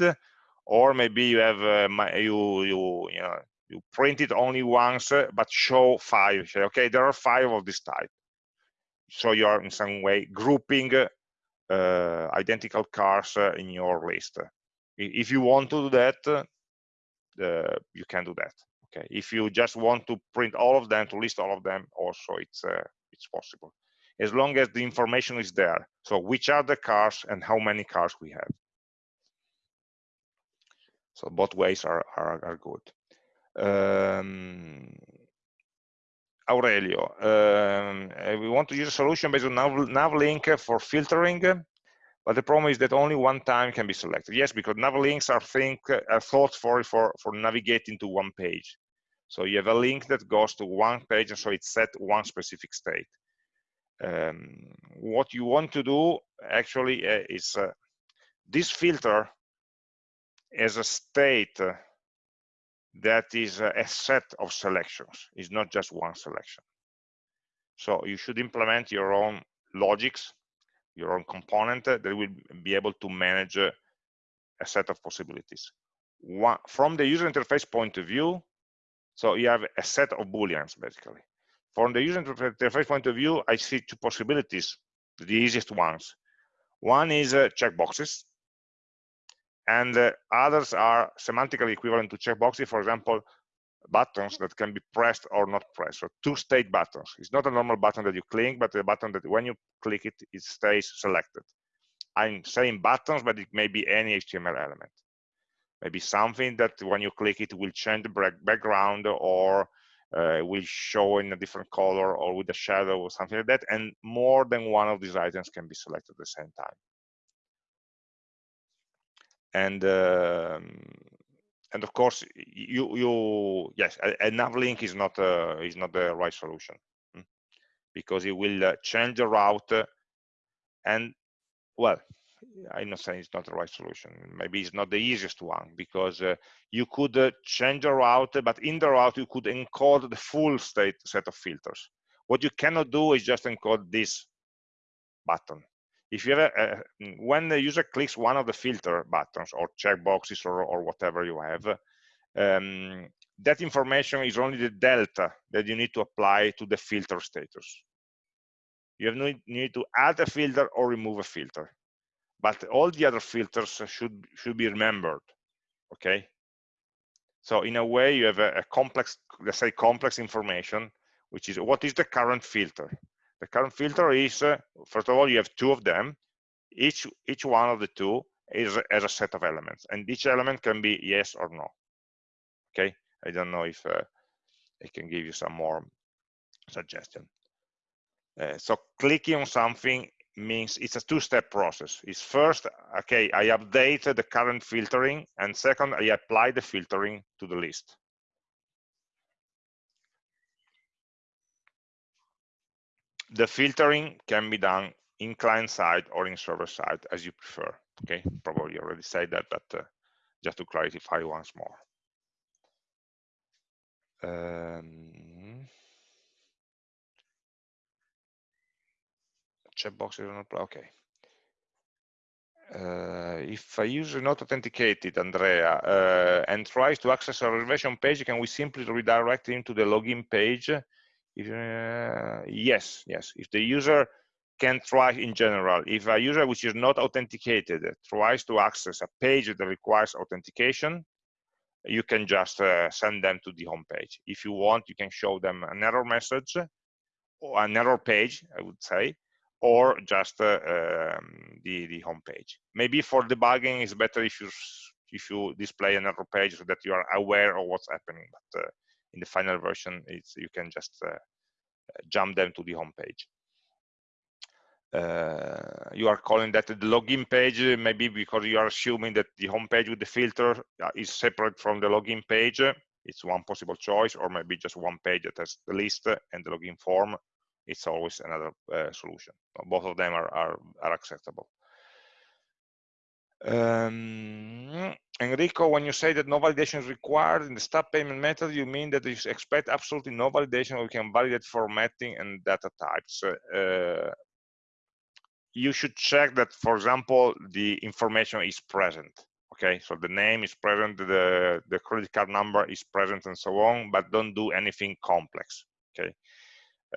or maybe you have uh, you you you know you print it only once, but show five. Okay, there are five of this type so you are in some way grouping uh, identical cars uh, in your list. If you want to do that, uh, you can do that. Okay. If you just want to print all of them, to list all of them, also it's uh, it's possible, as long as the information is there. So which are the cars and how many cars we have. So both ways are are, are good. Um, Aurelio, um, uh, we want to use a solution based on nav, navlink for filtering, but the problem is that only one time can be selected. Yes, because navlinks are think are thought for for for navigating to one page. So you have a link that goes to one page, and so it's set one specific state. Um, what you want to do actually uh, is uh, this filter as a state that is a set of selections. It's not just one selection. So you should implement your own logics, your own component that will be able to manage a set of possibilities. One, from the user interface point of view, so you have a set of booleans basically. From the user interface point of view, I see two possibilities, the easiest ones. One is uh, checkboxes, and uh, others are semantically equivalent to checkboxes. For example, buttons that can be pressed or not pressed. So two-state buttons. It's not a normal button that you click, but a button that when you click it, it stays selected. I'm saying buttons, but it may be any HTML element. Maybe something that when you click it will change the background or uh, will show in a different color or with a shadow or something like that. And more than one of these items can be selected at the same time. And um, and of course you you yes a, a nav link is not uh, is not the right solution hmm, because it will uh, change the route and well i'm not saying it's not the right solution maybe it's not the easiest one because uh, you could uh, change the route but in the route you could encode the full state set of filters. What you cannot do is just encode this button if you have a, a, when the user clicks one of the filter buttons or checkboxes or, or whatever you have, um, that information is only the delta that you need to apply to the filter status. You have no need to add a filter or remove a filter, but all the other filters should should be remembered. Okay. So in a way, you have a, a complex, let's say, complex information, which is what is the current filter the current filter is, uh, first of all, you have two of them. Each, each one of the two is as a set of elements, and each element can be yes or no. Okay, I don't know if uh, I can give you some more suggestion. Uh, so clicking on something means it's a two-step process. It's first, okay, I update the current filtering, and second, I apply the filtering to the list. The filtering can be done in client side or in server side as you prefer okay? Probably already said that but uh, just to clarify once more. Um, checkbox is not okay. Uh, if a user not authenticated, Andrea, uh, and tries to access a reservation page, can we simply redirect him to the login page if, uh, yes, yes. If the user can try in general, if a user which is not authenticated tries to access a page that requires authentication, you can just uh, send them to the home page. If you want, you can show them an error message or an error page, I would say, or just uh, um, the, the home page. Maybe for debugging, it's better if you if you display an error page so that you are aware of what's happening. But uh, in the final version, it's you can just uh, jump them to the home page. Uh, you are calling that the login page maybe because you are assuming that the home page with the filter uh, is separate from the login page. It's one possible choice or maybe just one page that has the list and the login form. It's always another uh, solution. Both of them are, are, are acceptable um, Enrico, when you say that no validation is required in the stub payment method, you mean that you expect absolutely no validation, we can validate formatting and data types. Uh, you should check that, for example, the information is present. Okay, so the name is present, the, the credit card number is present and so on, but don't do anything complex. Okay.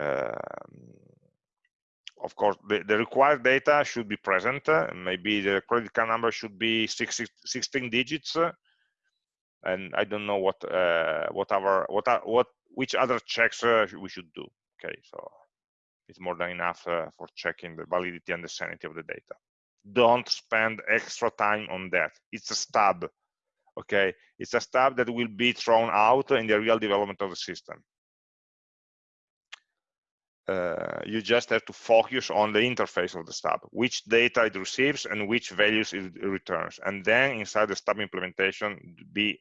Um, of course, the, the, required data should be present. Maybe the credit card number should be 16, 16 digits. And I don't know what, uh, what what, what, which other checks uh, we should do. Okay, so it's more than enough uh, for checking the validity and the sanity of the data. Don't spend extra time on that. It's a stub. Okay, it's a stub that will be thrown out in the real development of the system uh, you just have to focus on the interface of the stub, which data it receives and which values it returns. And then inside the stub implementation, be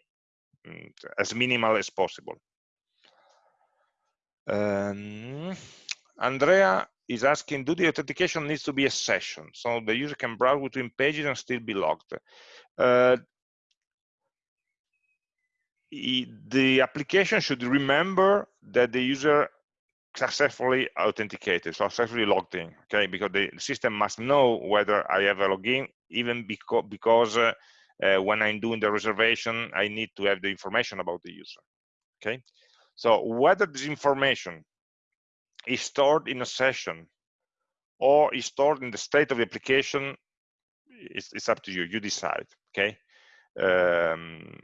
mm, as minimal as possible. Um, Andrea is asking, do the authentication needs to be a session? So the user can browse between pages and still be logged. Uh, the application should remember that the user successfully authenticated, successfully logged in, okay? Because the system must know whether I have a login, even because, because uh, uh, when I'm doing the reservation, I need to have the information about the user, okay? So whether this information is stored in a session or is stored in the state of the application, it's, it's up to you, you decide, okay? Um,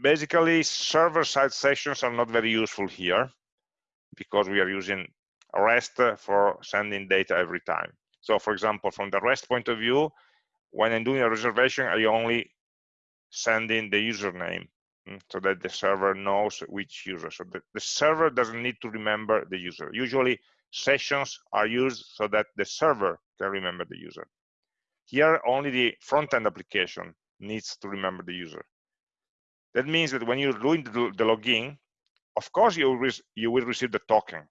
basically, server-side sessions are not very useful here because we are using REST for sending data every time. So for example, from the REST point of view, when I'm doing a reservation, I only send in the username mm, so that the server knows which user. So the, the server doesn't need to remember the user. Usually sessions are used so that the server can remember the user. Here, only the front-end application needs to remember the user. That means that when you're doing the, the login, of course you will, you will receive the token,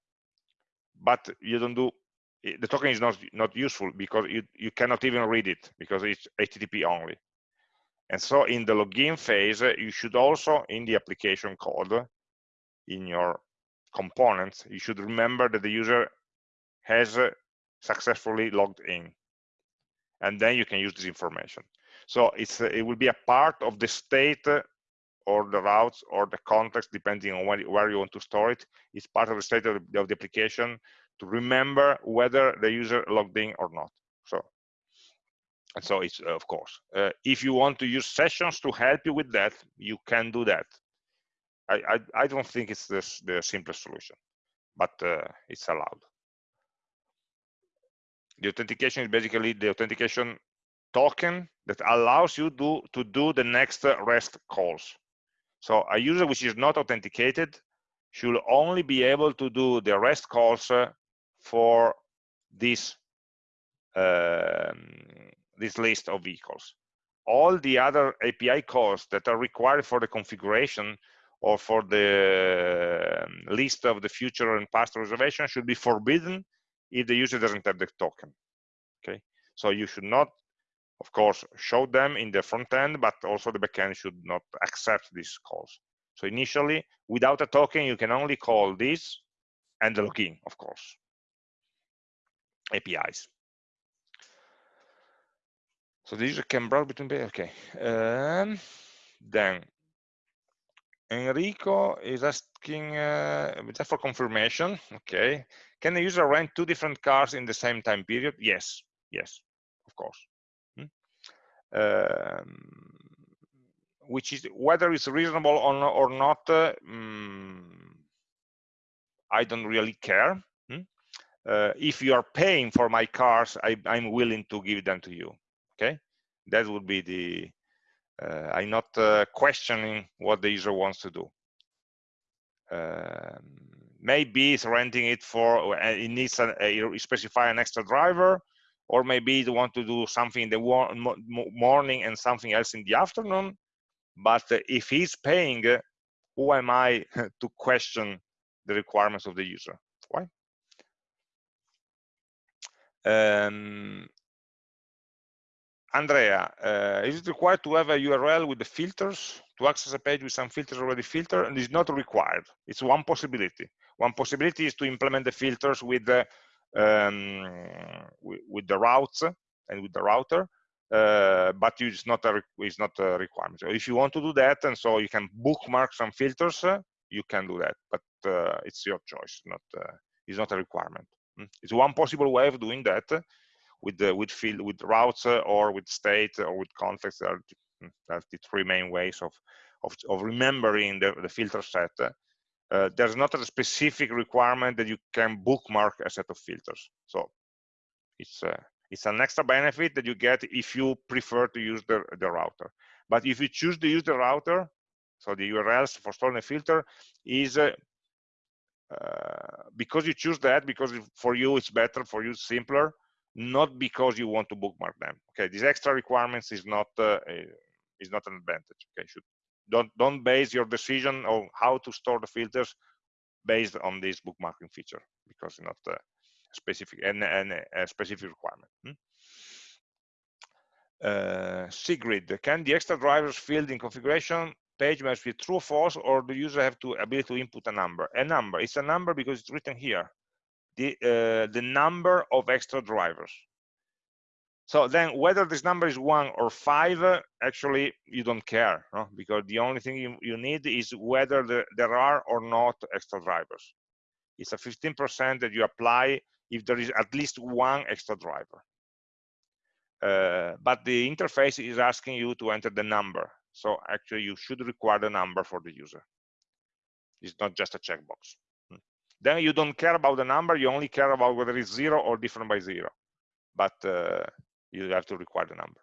but you don't do, eh, the token is not, not useful because you, you cannot even read it because it's HTTP only. And so in the login phase, eh, you should also, in the application code, in your components, you should remember that the user has eh, successfully logged in. And then you can use this information. So it's it will be a part of the state or the routes or the context, depending on where, where you want to store it. It's part of the state of the, of the application to remember whether the user logged in or not. So, and so it's uh, of course, uh, if you want to use sessions to help you with that, you can do that. I I, I don't think it's the the simplest solution, but uh, it's allowed. The authentication is basically the authentication token that allows you to, to do the next REST calls. So a user which is not authenticated should only be able to do the REST calls uh, for this um, this list of vehicles. All the other API calls that are required for the configuration or for the um, list of the future and past reservation should be forbidden if the user doesn't have the token. Okay, so you should not of course, show them in the front end, but also the backend should not accept these calls. So initially, without a token, you can only call this and the login, of course, APIs. So the user can browse between, okay. Um, then Enrico is asking, uh, just for confirmation, okay. Can the user rent two different cars in the same time period? Yes, yes, of course which is whether it's reasonable or, not um, i don't really care hmm? uh, if you are paying for my cars I, am willing to give them to you okay that would be the uh, i'm not uh, questioning what the user wants to do um, maybe it's renting it for uh, it needs a, a specify an extra driver or maybe they want to do something in the morning and something else in the afternoon. But if he's paying, who am I to question the requirements of the user? Why? Um, Andrea, uh, is it required to have a URL with the filters to access a page with some filters already filtered? And it's not required. It's one possibility. One possibility is to implement the filters with the um, with, the routes and with the router, uh, but it's not a it's not a requirement. So if you want to do that, and so you can bookmark some filters, uh, you can do that, but uh, it's your choice. Not uh, it's not a requirement. Hmm? It's one possible way of doing that with the with field with routes uh, or with state or with context. Are, that's the three main ways of of, of remembering the, the filter set uh, there's not a specific requirement that you can bookmark a set of filters. So it's uh, it's an extra benefit that you get if you prefer to use the, the router. But if you choose to use the router, so the URLs for storing a filter is uh, uh, because you choose that, because for you it's better, for you it's simpler, not because you want to bookmark them. Okay, these extra requirements is not uh, is not an advantage. Okay, should don't don't base your decision on how to store the filters based on this bookmarking feature because it's not a specific and, and a specific requirement. Hmm? Uh, Sigrid, can the extra drivers field in configuration page must be true false, or the user have to ability to input a number. A number, it's a number because it's written here. The, uh, the number of extra drivers. So then whether this number is one or five, uh, actually you don't care, no? because the only thing you, you need is whether the, there are or not extra drivers. It's a 15% that you apply if there is at least one extra driver. Uh, but the interface is asking you to enter the number. So actually you should require the number for the user. It's not just a checkbox. Hmm. Then you don't care about the number, you only care about whether it's zero or different by zero. But uh, you have to require the number.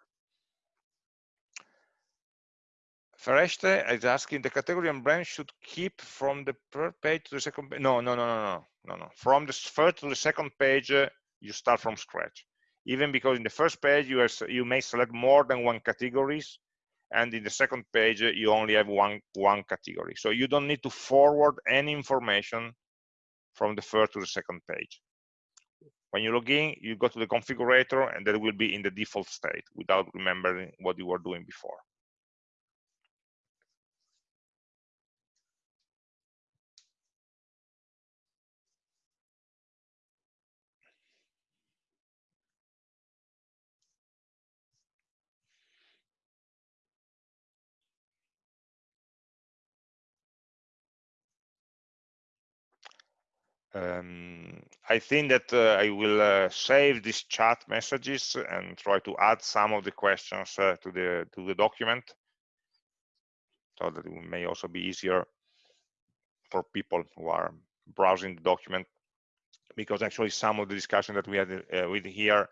Fereshteh is asking the category and branch should keep from the first page to the second page. No, no, no, no, no, no, no. From the first to the second page, uh, you start from scratch. Even because in the first page, you, are, you may select more than one categories, and in the second page, uh, you only have one, one category. So you don't need to forward any information from the first to the second page. When you log in, you go to the configurator, and that will be in the default state without remembering what you were doing before. Um, I think that uh, I will uh, save these chat messages and try to add some of the questions uh, to the to the document so that it may also be easier for people who are browsing the document. Because actually some of the discussion that we had uh, with here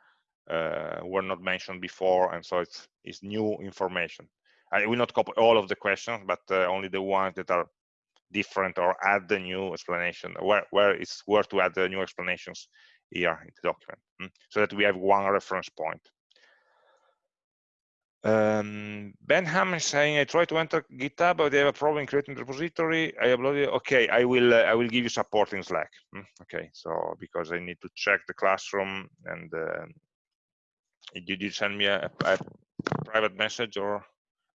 uh, were not mentioned before and so it's it's new information. I will not copy all of the questions but uh, only the ones that are different or add the new explanation where, where it's worth to add the new explanations here in the document mm? so that we have one reference point. Um, Ben Ham is saying, I try to enter GitHub, but they have a problem creating the repository. I uploaded. Okay, I will. Uh, I will give you support in Slack. Mm? Okay, so because I need to check the classroom, and uh, did you send me a, a, private message or?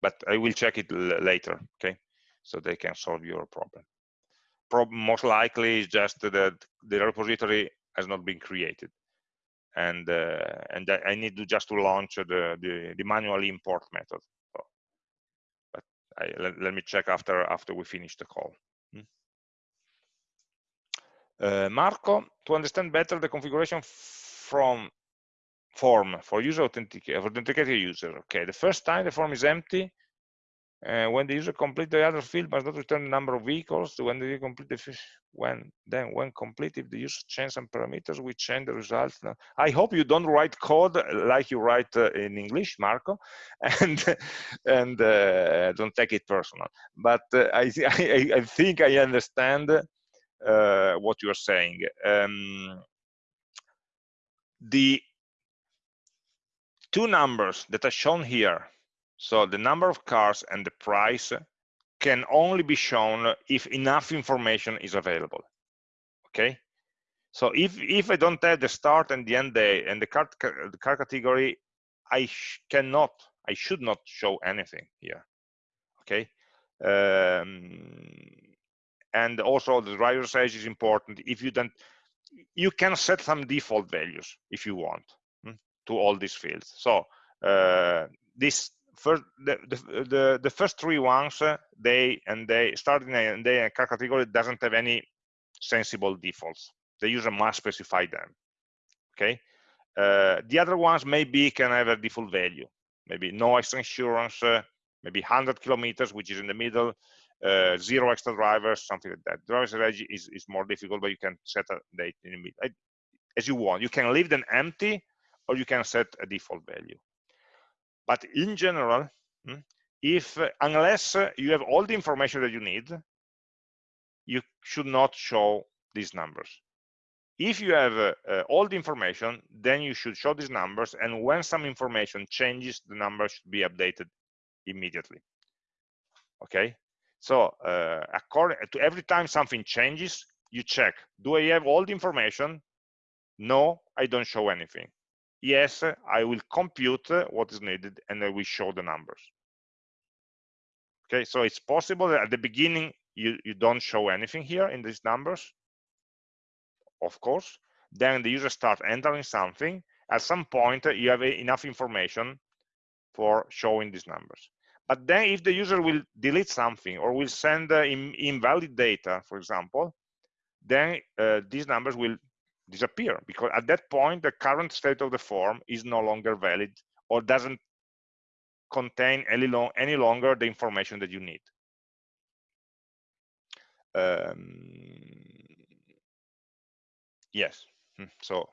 But I will check it later. Okay, so they can solve your problem. Most likely is just that the repository has not been created, and uh, and I need to just to launch the the, the manual import method. So, but I, let, let, me check after after we finish the call. Hmm. Uh, Marco, to understand better the configuration from form for user authenticated authenticated user. Okay, the first time the form is empty, uh, when the user complete the other field must not return the number of vehicles. When the complete the fish, when then when complete, if the user change some parameters, we change the results. Now, I hope you don't write code like you write uh, in English, Marco, and and uh, don't take it personal. But uh, I, I, I think I understand uh, what you are saying. Um, the two numbers that are shown here so the number of cars and the price can only be shown if enough information is available. Okay. So if if I don't have the start and the end day and the car the car category, I cannot, I should not show anything here. Okay. Um, and also the driver's age is important. If you don't, you can set some default values if you want hmm, to all these fields. So uh, this first the, the, the, first three ones uh, they and they starting and they car category doesn't have any sensible defaults. The user must specify them okay? Uh, the other ones maybe can have a default value. Maybe no extra insurance uh, maybe 100 kilometers which is in the middle uh, zero extra drivers something like that. Driver's age is, is more difficult but you can set a date in the middle. As you want. You can leave them empty or you can set a default value but in general, hmm, if unless you have all the information that you need, you should not show these numbers. If you have uh, uh, all the information, then you should show these numbers. And when some information changes, the numbers should be updated immediately. Okay. So uh, according to every time something changes, you check, do I have all the information? No, I don't show anything yes, I will compute what is needed and I will show the numbers. okay so it's possible that at the beginning you you don't show anything here in these numbers. Of course. Then the user starts entering something. At some point you have enough information for showing these numbers. But then if the user will delete something or will send uh, in, invalid data for example then uh, these numbers will disappear because at that point the current state of the form is no longer valid or doesn't contain any, long, any longer the information that you need. Um, yes. Hmm, so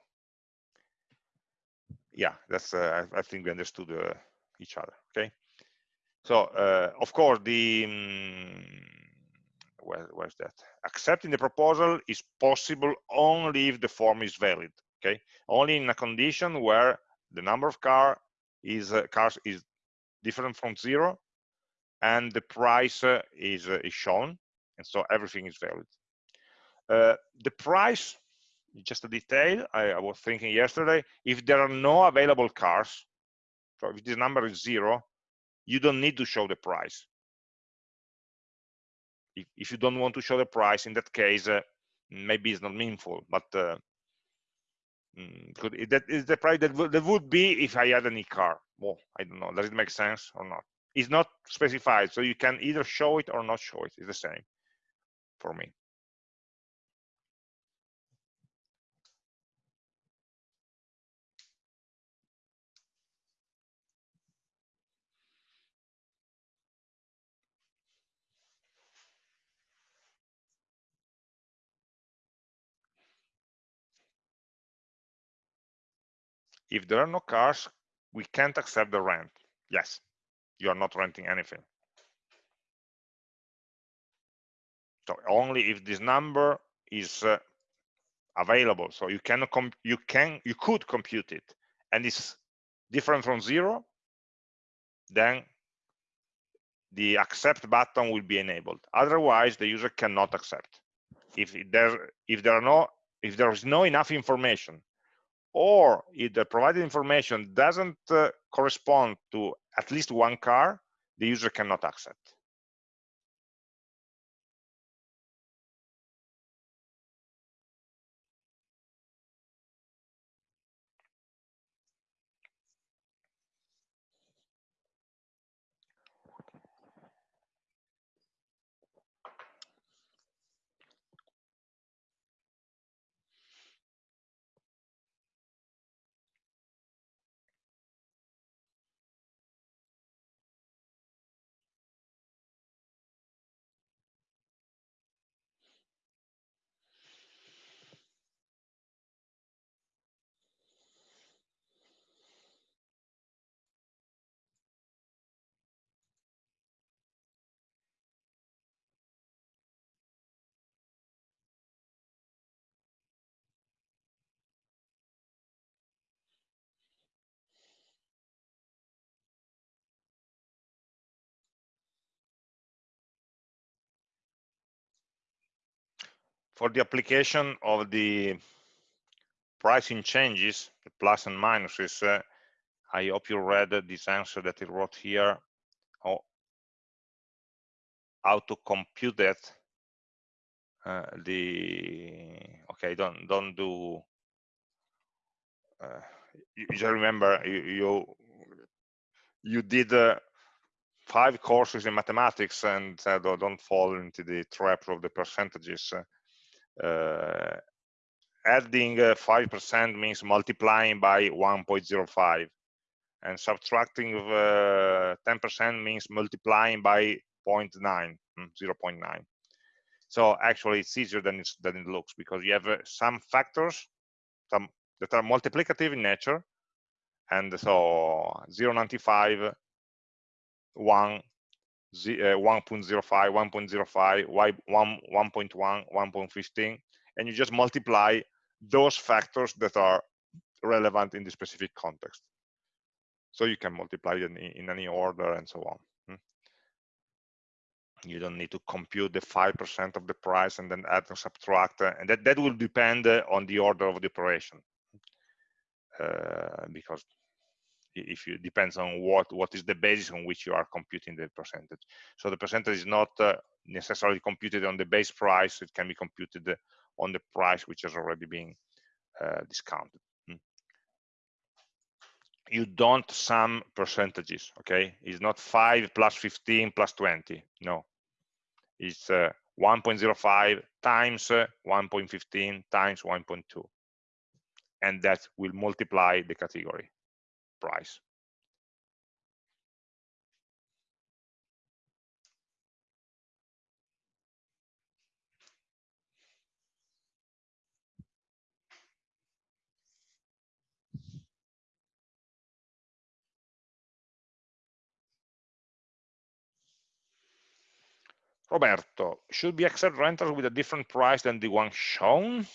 yeah that's uh, I, I, think we understood uh, each other okay? So uh, of course the um, where, where's that? Accepting the proposal is possible only if the form is valid okay? Only in a condition where the number of car is uh, cars is different from zero and the price uh, is uh, is shown and so everything is valid. Uh, the price just a detail I, I, was thinking yesterday if there are no available cars so if this number is zero you don't need to show the price if, if you don't want to show the price in that case uh, maybe it's not meaningful but uh, mm, it, that is the price that, that would be if i had any car. Well i don't know does it make sense or not? It's not specified so you can either show it or not show it it's the same for me if there are no cars we can't accept the rent. Yes you are not renting anything. So only if this number is uh, available. So you can you can you could compute it. And it's different from zero then the accept button will be enabled. Otherwise the user cannot accept. If there if there are no if there is no enough information or if the provided information doesn't uh, correspond to at least one car, the user cannot accept. For the application of the pricing changes, the plus and minuses, uh, I hope you read this answer that I wrote here, or how to compute that. Uh, the okay, don't don't do. Uh, you just remember you you, you did uh, five courses in mathematics and uh, don't fall into the trap of the percentages. Uh, adding 5% uh, means multiplying by 1.05 and subtracting 10% uh, means multiplying by 0.9 hmm, 0.9 so actually it's easier than, it's, than it looks because you have some factors some that are multiplicative in nature. And so 0.95 1 1.05, 1.05, 1, 1.1, 1.15, and you just multiply those factors that are relevant in the specific context. So you can multiply in, in any order and so on. Hmm? You don't need to compute the 5% of the price and then add and subtract, uh, and that, that will depend uh, on the order of the operation. Uh, because if you depends on what what is the basis on which you are computing the percentage. So the percentage is not uh, necessarily computed on the base price it can be computed on the price which has already been uh, discounted. Hmm. you don't sum percentages okay? It's not 5 plus 15 plus 20 no. It's uh, 1.05 times uh, 1.15 times 1.2 and that will multiply the category price. Roberto, should we accept rentals with a different price than the one shown?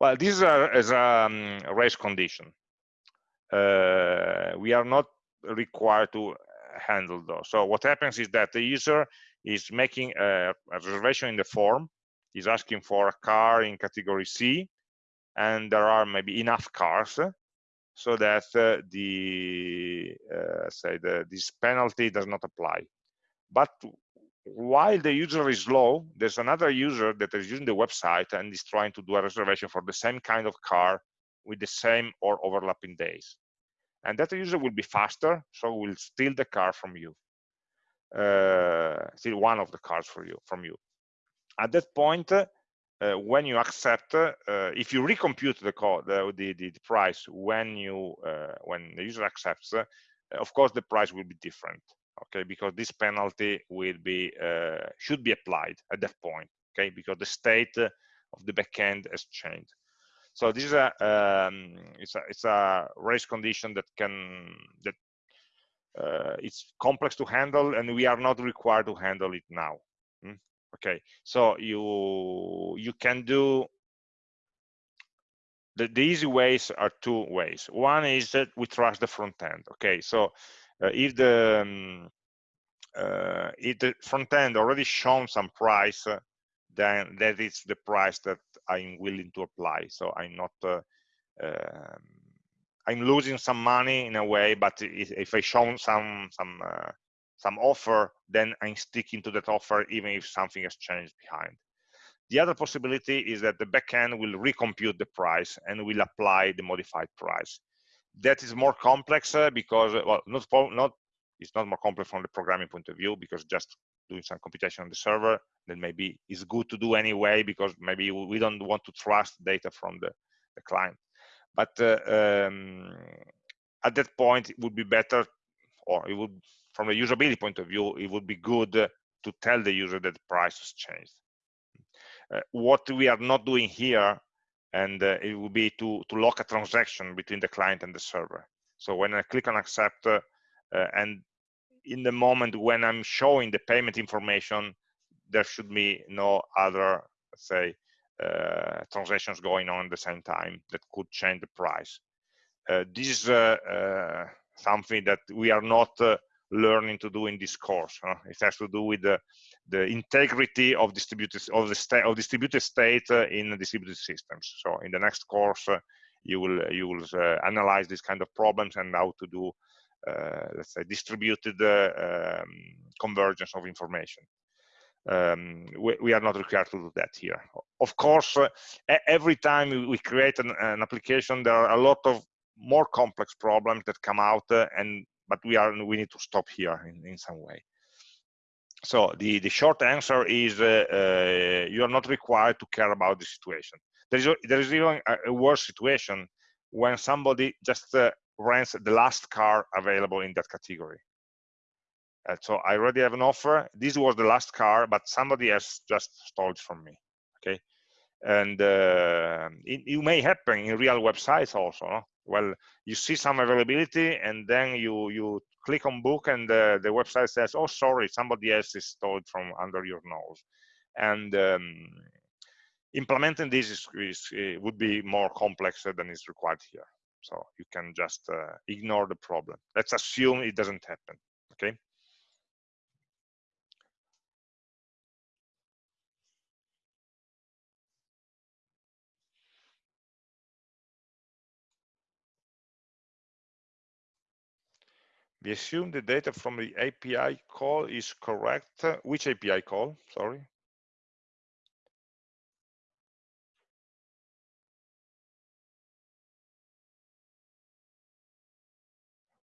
Well, this is a, is a, um, race condition. Uh, we are not required to handle those. So what happens is that the user is making a, a reservation in the form, is asking for a car in category C, and there are maybe enough cars so that uh, the uh, say the this penalty does not apply. But while the user is low, there's another user that is using the website and is trying to do a reservation for the same kind of car with the same or overlapping days. And that user will be faster, so will steal the car from you. Uh, steal one of the cars for you from you. At that point, uh, when you accept, uh, if you recompute the, code, the, the, the price when you uh, when the user accepts, uh, of course the price will be different okay because this penalty will be uh, should be applied at that point okay because the state of the backend has changed so this is a um, it's a it's a race condition that can that uh, it's complex to handle and we are not required to handle it now. Mm? okay. So you you can do the, the easy ways are two ways. One is that we trust the front end. Okay. So uh, if the um, uh, if the front end already shown some price, uh, then that is the price that I'm willing to apply. So I'm not, uh, um, I'm losing some money in a way, but if, I show some some uh, some offer, then I'm sticking to that offer even if something has changed behind. The other possibility is that the backend will recompute the price and will apply the modified price that is more complex uh, because well not not it's not more complex from the programming point of view because just doing some computation on the server then maybe it's good to do anyway because maybe we don't want to trust data from the, the client but uh, um, at that point it would be better or it would from a usability point of view it would be good to tell the user that the price has changed uh, what we are not doing here and uh, it would be to, to lock a transaction between the client and the server. So when I click on accept uh, and in the moment when I'm showing the payment information, there should be no other, say, uh, transactions going on at the same time that could change the price. Uh, this is uh, uh, something that we are not learning to do in this course. Huh? It has to do with the, the integrity of distributed of the state of distributed state uh, in distributed systems. So in the next course, uh, you will you will uh, analyze these kind of problems and how to do uh, let's say distributed uh, um, convergence of information. Um, we, we, are not required to do that here. Of course, uh, every time we create an, an, application, there are a lot of more complex problems that come out and but we are we need to stop here in, in some way so the the short answer is uh, uh, you are not required to care about the situation There is a, there is even a, a worse situation when somebody just uh, rents the last car available in that category. Uh, so i already have an offer. This was the last car but somebody has just stole it from me okay? And uh, it, it, may happen in real websites also no? well you see some availability and then you you click on book and the, the website says oh sorry somebody else is stored from under your nose. And um, implementing this is, is, uh, would be more complex than is required here so you can just uh, ignore the problem let's assume it doesn't happen okay We assume the data from the API call is correct. Which API call? Sorry.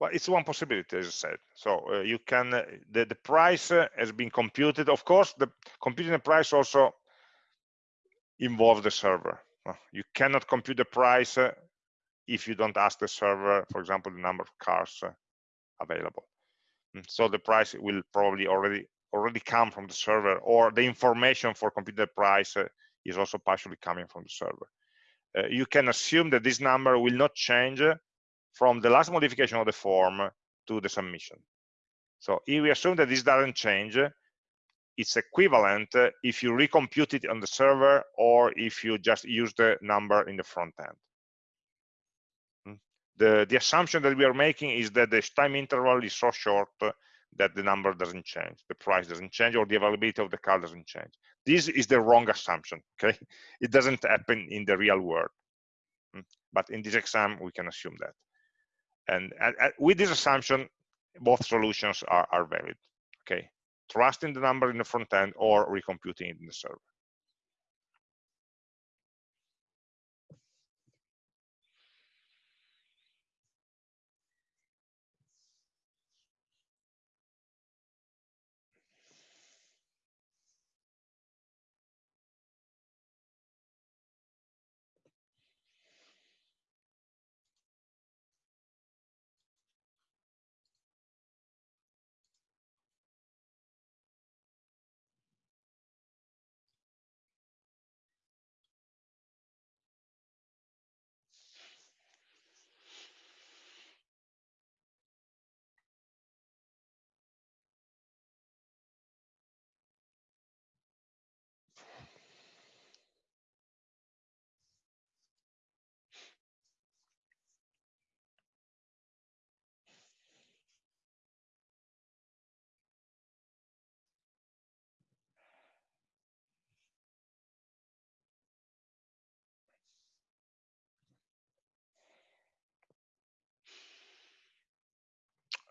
Well, it's one possibility, as I said. So uh, you can, uh, the, the price uh, has been computed. Of course, the computing the price also involves the server. you cannot compute the price uh, if you don't ask the server, for example, the number of cars uh, available. Mm, so the price will probably already already come from the server, or the information for computing the price uh, is also partially coming from the server. you can assume that this number will not change from the last modification of the form to the submission. So if we assume that this doesn't change, it's equivalent if you recompute it on the server or if you just use the number in the front end. Hmm. The, the assumption that we are making is that the time interval is so short that the number doesn't change, the price doesn't change, or the availability of the car doesn't change. This is the wrong assumption, okay? It doesn't happen in the real world. Hmm. But in this exam, we can assume that. And, uh, uh, with this assumption, both solutions are, are valid. Okay, trusting the number in the front end or recomputing it in the server.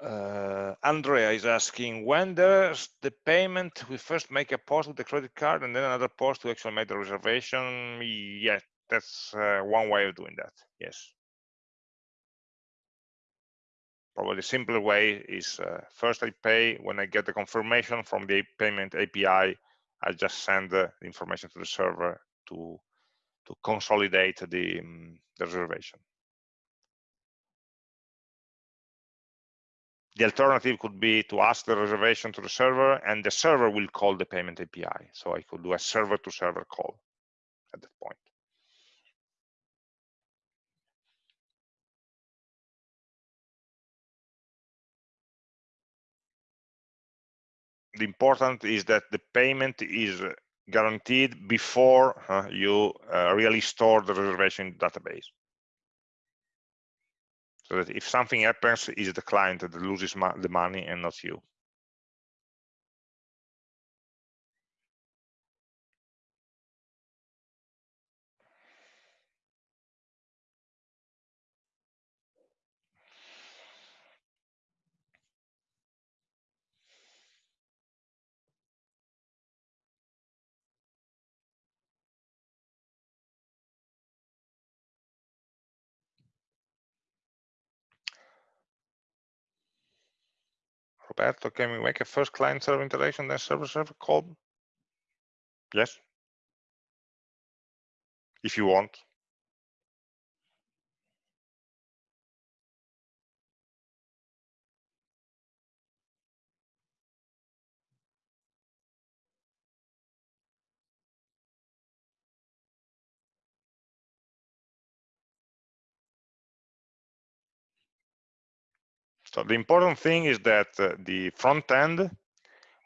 Uh, Andrea is asking, when does the payment, we first make a post with the credit card and then another post to actually make the reservation? Yeah, that's uh, one way of doing that, yes. Probably the simpler way is uh, first I pay, when I get the confirmation from the payment API, I just send the information to the server to, to consolidate the, um, the reservation. The alternative could be to ask the reservation to the server and the server will call the payment API. So I could do a server to server call at that point. The important is that the payment is guaranteed before uh, you uh, really store the reservation database so that if something happens is the client that loses the money and not you Roberto, can we make a first client server interaction, then server server call? Yes. If you want. So the important thing is that uh, the front end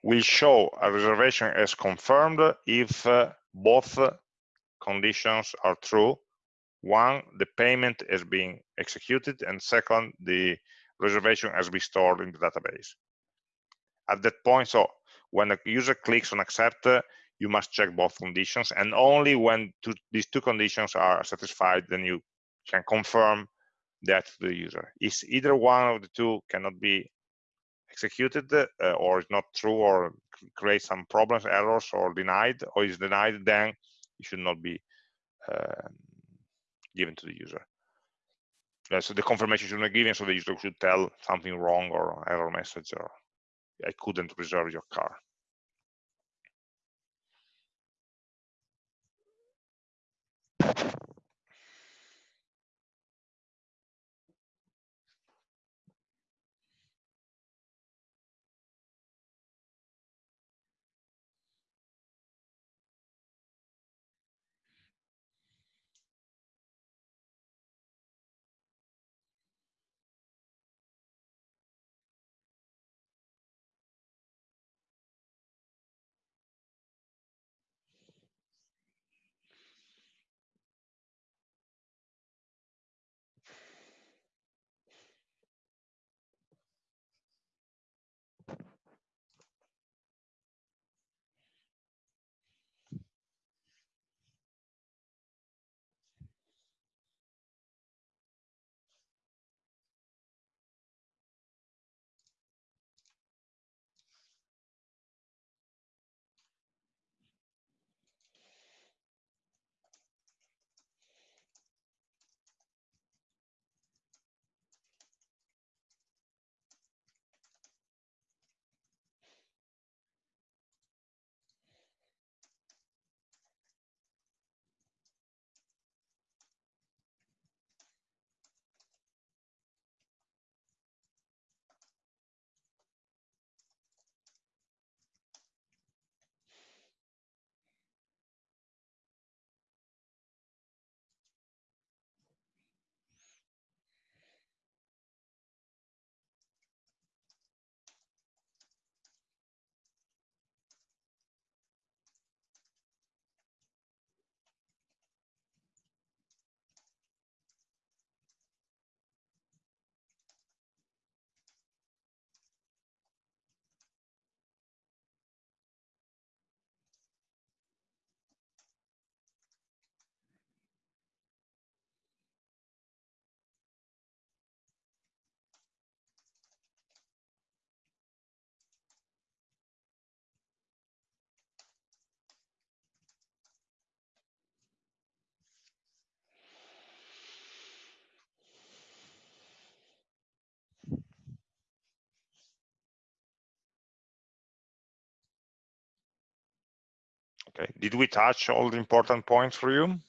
will show a reservation as confirmed if uh, both conditions are true. One, the payment is being executed, and second, the reservation has been stored in the database. At that point, so when a user clicks on accept, you must check both conditions, and only when two, these two conditions are satisfied, then you can confirm that to the user. Is either one of the two cannot be executed uh, or is not true or create some problems, errors, or denied, or is denied, then it should not be uh, given to the user. Uh, so the confirmation should not be given, so the user should tell something wrong or error message or I couldn't reserve your car. Okay, did we touch all the important points for you?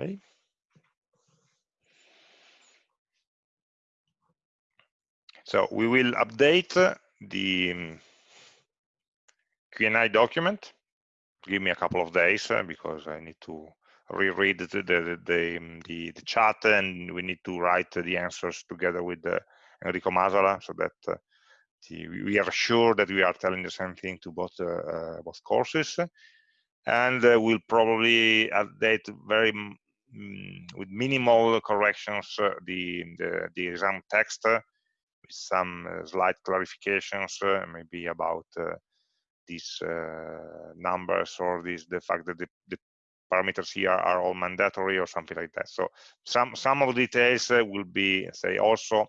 Okay. So we will update the um, Q&A document. Give me a couple of days uh, because I need to reread the the, the um, the, the chat and we need to write the answers together with uh, Enrico Masala so that uh, the, we are sure that we are telling the same thing to both uh, both courses and we'll probably update very Mm, with minimal corrections uh, the, the, the exam text uh, with some uh, slight clarifications maybe about these numbers or this the fact that the, the parameters here are all mandatory or something like that. So some some of the details uh, will be say also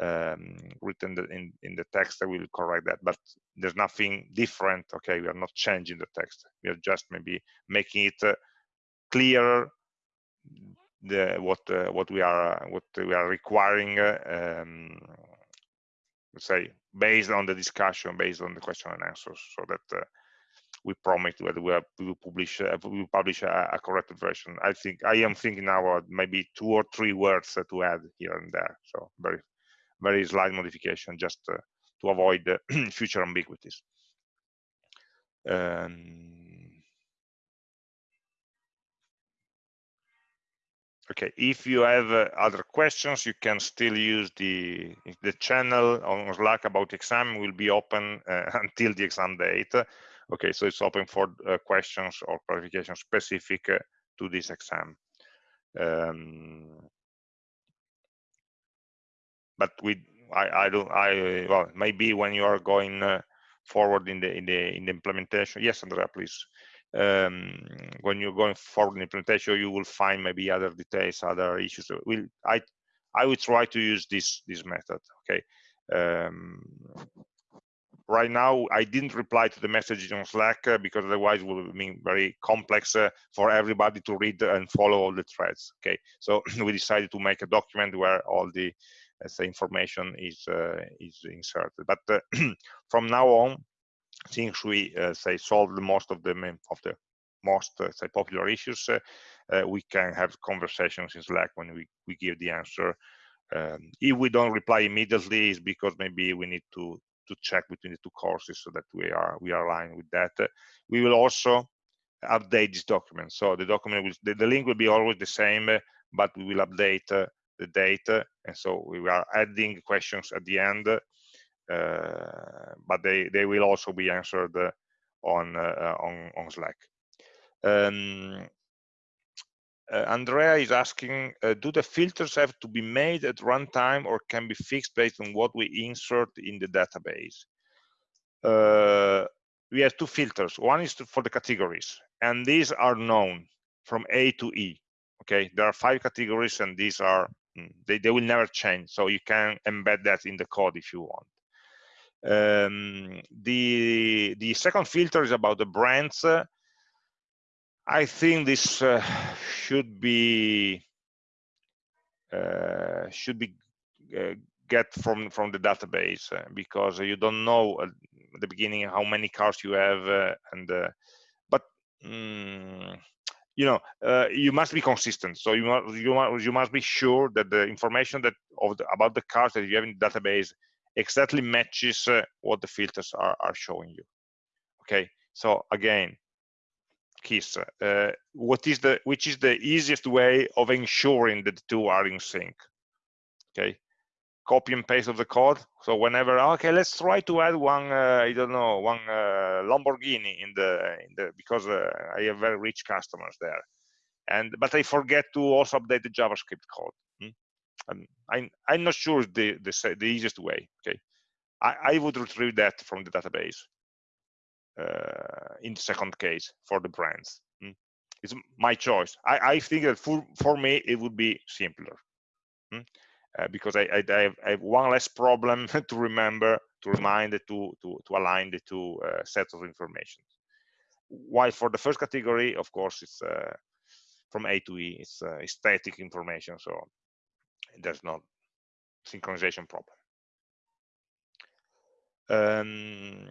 um, written in in the text. I will correct that, but there's nothing different. Okay, we are not changing the text. We are just maybe making it uh, clearer the what uh, what we are what we are requiring. Uh, um, let's say based on the discussion, based on the question and answers, so that uh, we promise that we, we will publish uh, we will publish a, a, corrected version. I think I am thinking now maybe two or three words to add here and there. So very very slight modification just uh, to avoid future ambiguities. Um, okay if you have uh, other questions you can still use the the channel on slack about exam will be open uh, until the exam date. Okay so it's open for uh, questions or clarification specific uh, to this exam. Um, but we I, I don't I well maybe when you are going uh, forward in the in the in the implementation yes Andrea please um, when you're going forward in implementation, you will find maybe other details, other issues. Will I I would try to use this this method. Okay. Um, right now, I didn't reply to the message on Slack uh, because otherwise it would mean very complex uh, for everybody to read and follow all the threads. Okay. So we decided to make a document where all the say information is uh, is inserted. But uh, from now on, since we uh, say solved the most of the main, of the most uh, say popular issues, uh, we can have conversations in Slack when we we give the answer. Um, if we don't reply immediately, it's because maybe we need to to check between the two courses so that we are we are aligned with that. we will also update this document. So the document will the, the link will be always the same, but we will update uh, the data, and so we are adding questions at the end but they they will also be answered uh, on uh, on on Slack. Um, uh, Andrea is asking, uh, do the filters have to be made at runtime or can be fixed based on what we insert in the database? Uh, we have two filters. One is to, for the categories, and these are known from A to E. Okay, there are five categories, and these are mm, they, they will never change. So you can embed that in the code if you want. Um, the the second filter is about the brands. I think this uh, should be uh, should be uh, get from from the database uh, because you don't know at the beginning how many cars you have uh, and uh, but mm, you know you must be consistent so you must you must you must be sure that the information that of the, about the cars that you have in the database exactly matches uh, what the filters are, are showing you. Okay so again keys uh, what is the which is the easiest way of ensuring that the two are in sync? Okay copy and paste of the code. So whenever okay let's try to add one uh, i don't know one uh, lamborghini in the in the because uh, i have very rich customers there. And but i forget to also update the javascript code um, I'm, I'm not sure the, the, the easiest way, okay? I, I would retrieve that from the database uh, in the second case for the brands. Mm. It's my choice. I, I think that for, for me, it would be simpler. Mm. Uh, because I, I, I, have, I, have, one less problem to remember, to remind, to, to, to align the two uh, sets of information. While for the first category, of course, it's uh, from A to E, it's uh, static information, so there's no synchronization problem. Um,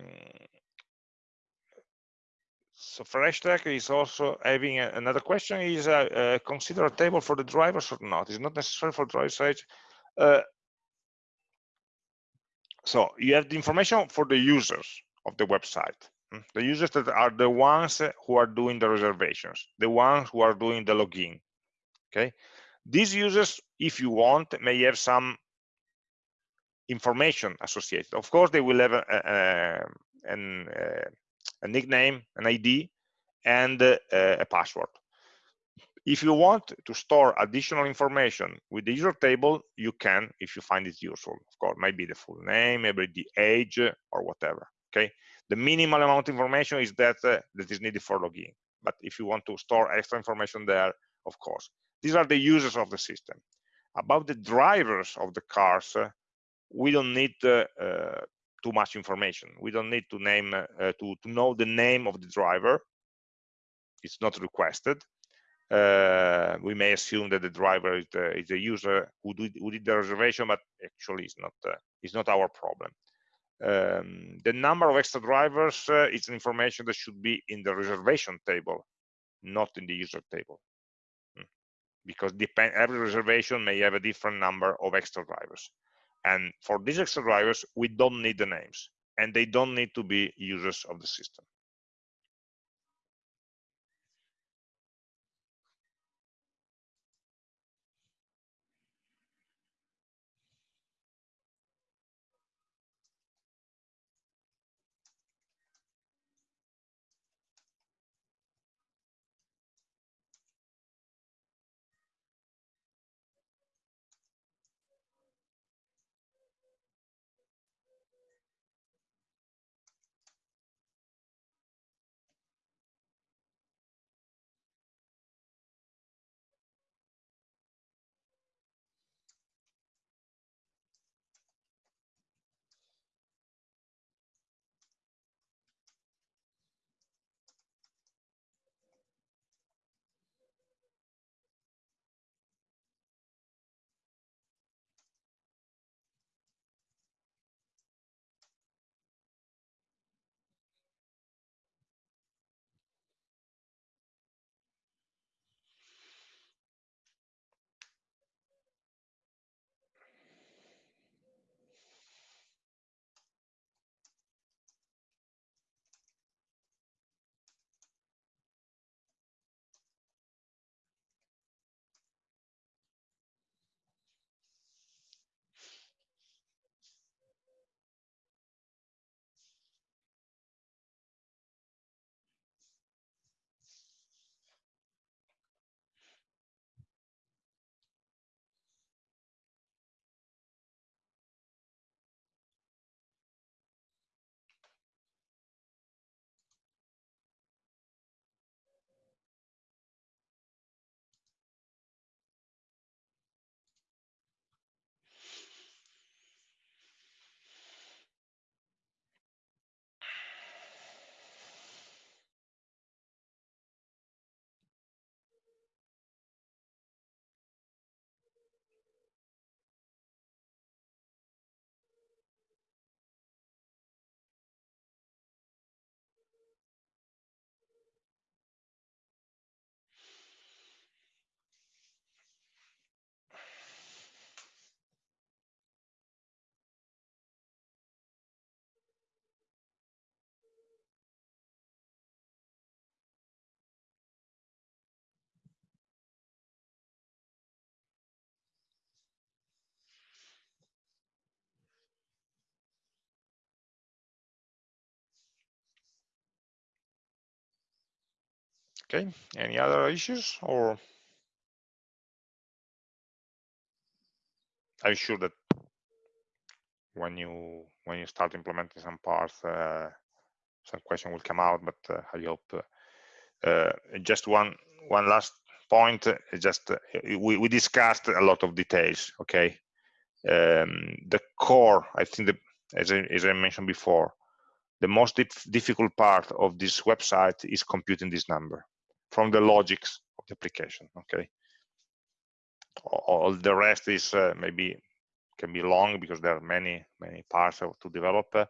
so Fereshteh is also having a, another question is uh, uh, consider a table for the drivers or not? It's not necessary for driver side. Uh, so you have the information for the users of the website. Hmm? The users that are the ones who are doing the reservations, the ones who are doing the login. Okay, these users, if you want, may have some information associated. Of course, they will have a, a, a, a nickname, an ID, and a, a password. If you want to store additional information with the user table, you can if you find it useful. Of course, maybe the full name, maybe the age, or whatever. Okay. The minimal amount of information is that uh, that is needed for logging. But if you want to store extra information there, of course. These are the users of the system. About the drivers of the cars, uh, we don't need uh, uh, too much information. We don't need to name to, to know the name of the driver. It's not requested. Uh, we may assume that the driver is the, is the user who did, who did, the reservation, but actually it's not uh, it's not our problem. Um, the number of extra drivers uh, is information that should be in the reservation table, not in the user table because depend, every reservation may have a different number of extra drivers. And for these extra drivers, we don't need the names and they don't need to be users of the system. Okay, any other issues or I'm sure that when you when you start implementing some parts, uh, some question will come out, but uh, I hope uh, uh just one one last point. Uh, just uh, we, we discussed a lot of details. Okay, um, the core, I think, the, as I, as I mentioned before, the most dif difficult part of this website is computing this number from the logics of the application. Okay, all the rest is uh, maybe can be long because there are many many parts to develop uh,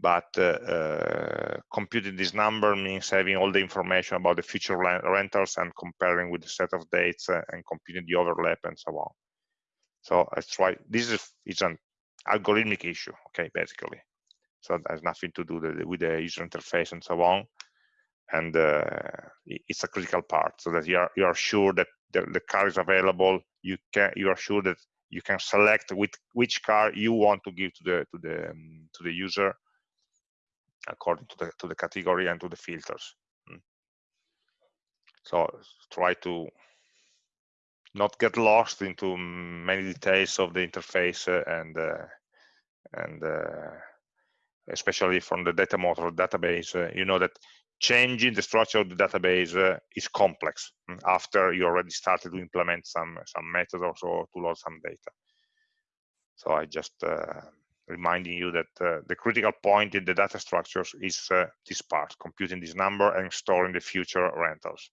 but uh, uh, computing this number means having all the information about the future rentals and comparing with the set of dates uh, and computing the overlap and so on. So that's why this is it's an algorithmic issue okay basically. So it has nothing to do with the user interface and so on and uh, it's a critical part so that you are you are sure that the, the car is available you can you are sure that you can select which which car you want to give to the to the um, to the user according to the to the category and to the filters mm. so try to not get lost into many details of the interface uh, and uh, and uh, especially from the data motor database uh, you know that changing the structure of the database uh, is complex mm, after you already started to implement some some method or so to load some data. So I just uh, reminding you that uh, the critical point in the data structures is uh, this part, computing this number and storing the future rentals.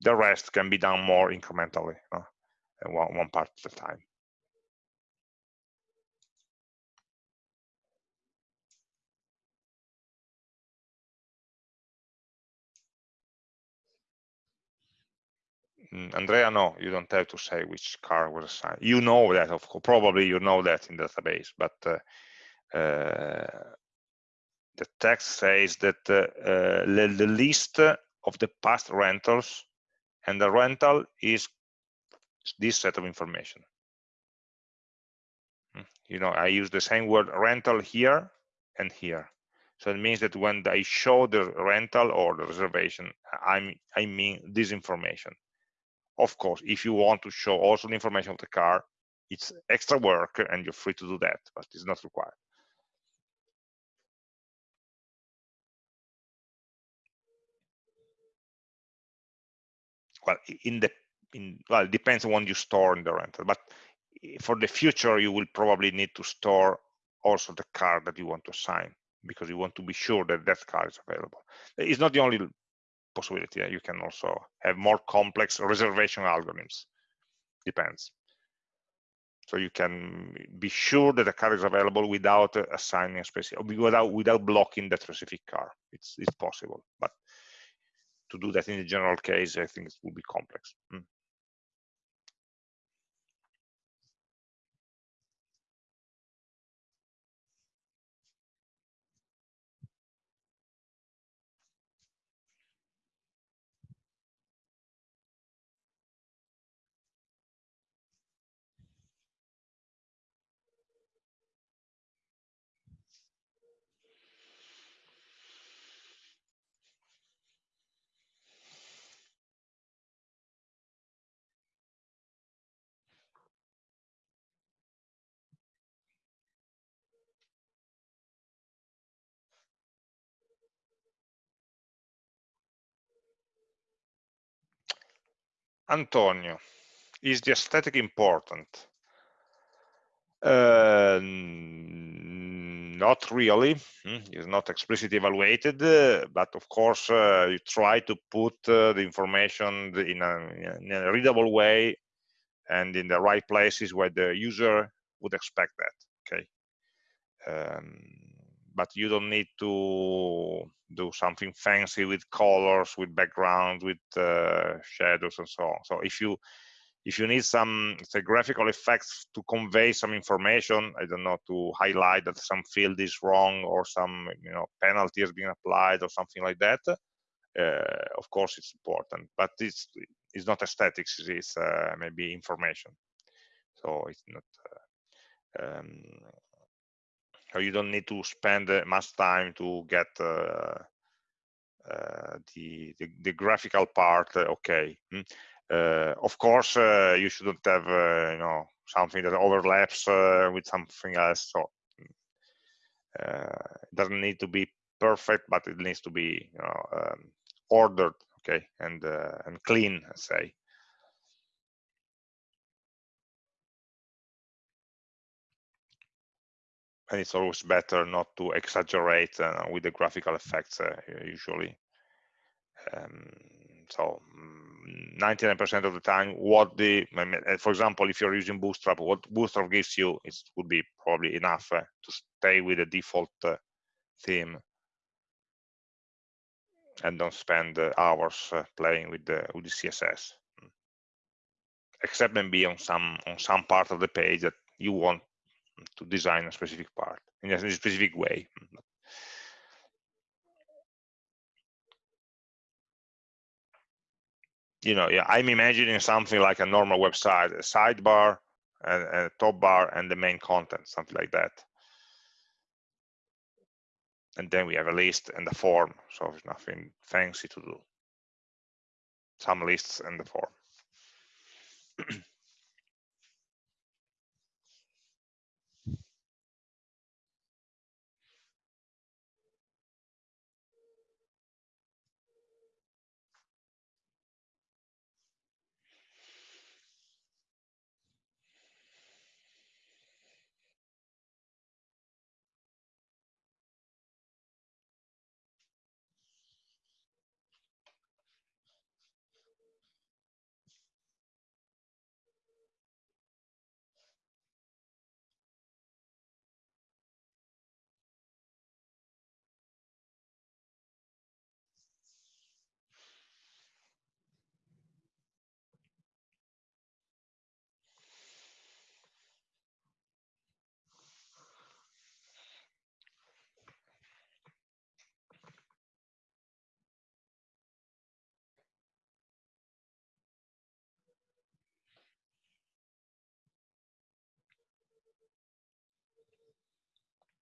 The rest can be done more incrementally, one, one part at a time. Andrea, no, you don't have to say which car was assigned. You know that, of course, probably you know that in the database, but uh, uh, the text says that uh, uh the, the list of the past rentals and the rental is this set of information. Hmm, you know, I use the same word rental here and here. So it means that when I show the rental or the reservation, I'm, I mean this information. Of course, if you want to show also the information of the car, it's extra work and you're free to do that, but it's not required. Well, in the in well, it depends on what you store in the rental, but eh, for the future, you will probably need to store also the car that you want to assign because you want to be sure that that car is available. It's not the only possibility. You can also have more complex reservation algorithms. Depends. So you can be sure that a car is available without assigning a specific, without without blocking that specific car. It's it's possible, but to do that in the general case, I think it will be complex. Mm. Antonio, is the aesthetic important? Uh, not really. Hmm, it's not explicitly evaluated, but of course uh, you try to put uh, the information in a, in a, readable way and in the right places where the user would expect that. Okay. Um, but you don't need to do something fancy with colors, with background, with uh, shadows and so on. So if you if you need some say graphical effects to convey some information, I don't know, to highlight that some field is wrong or some you know penalty has been applied or something like that, uh, of course it's important. But it's it's not aesthetics; it's uh, maybe information. So it's not. Uh, um, so you don't need to spend uh, much time to get uh, uh, the, the, the graphical part uh, okay mm. Uh, of course you shouldn't have you know something that overlaps with something else so mm. it doesn't need to be perfect but it needs to be you know um, ordered okay and and clean say and it's always better not to exaggerate uh, with the graphical effects uh, usually. Um, so 99% mm, of the time, what the, uh, for example, if you're using Bootstrap, what Bootstrap gives you it would be probably enough uh, to stay with the default uh, theme and don't spend uh, hours playing with the with the CSS. Except maybe on some on some part of the page that you want to design a specific part in a specific way. You know, yeah, I'm imagining something like a normal website, a sidebar, and a top bar, and the main content, something like that. And then we have a list and a form, so there's nothing fancy to do. Some lists and the form.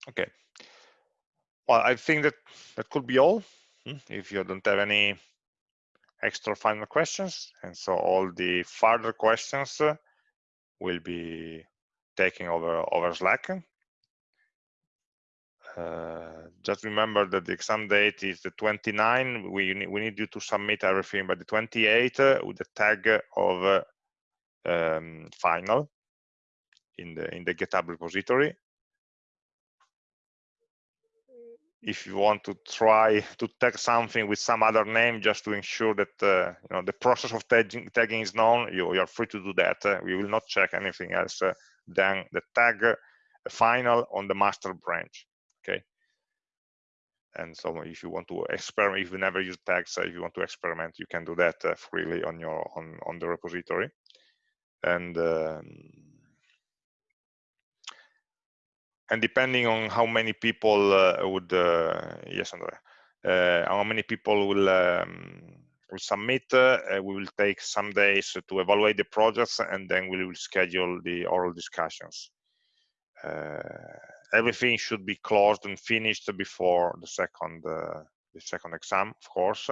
Okay. Well, I think that that could be all. Hmm, if you don't have any extra final questions, and so all the further questions uh, will be taken over over Slack. Uh, just remember that the exam date is the 29. We need, we need you to submit everything by the 28 uh, with the tag of uh, um, final in the in the GitHub repository. If you want to try to tag something with some other name just to ensure that uh, you know the process of tagging, tagging is known you, you, are free to do that. Uh, we will not check anything else uh, than the tag uh, final on the master branch okay? And so if you want to experiment if you never use tags uh, if you want to experiment you can do that uh, freely on your on on the repository. And um, and depending on how many people uh, would uh, yes Andrea, uh, how many people will um, will submit we will take some days to evaluate the projects and then we will schedule the oral discussions. Everything should be closed and finished before the second the second exam of course.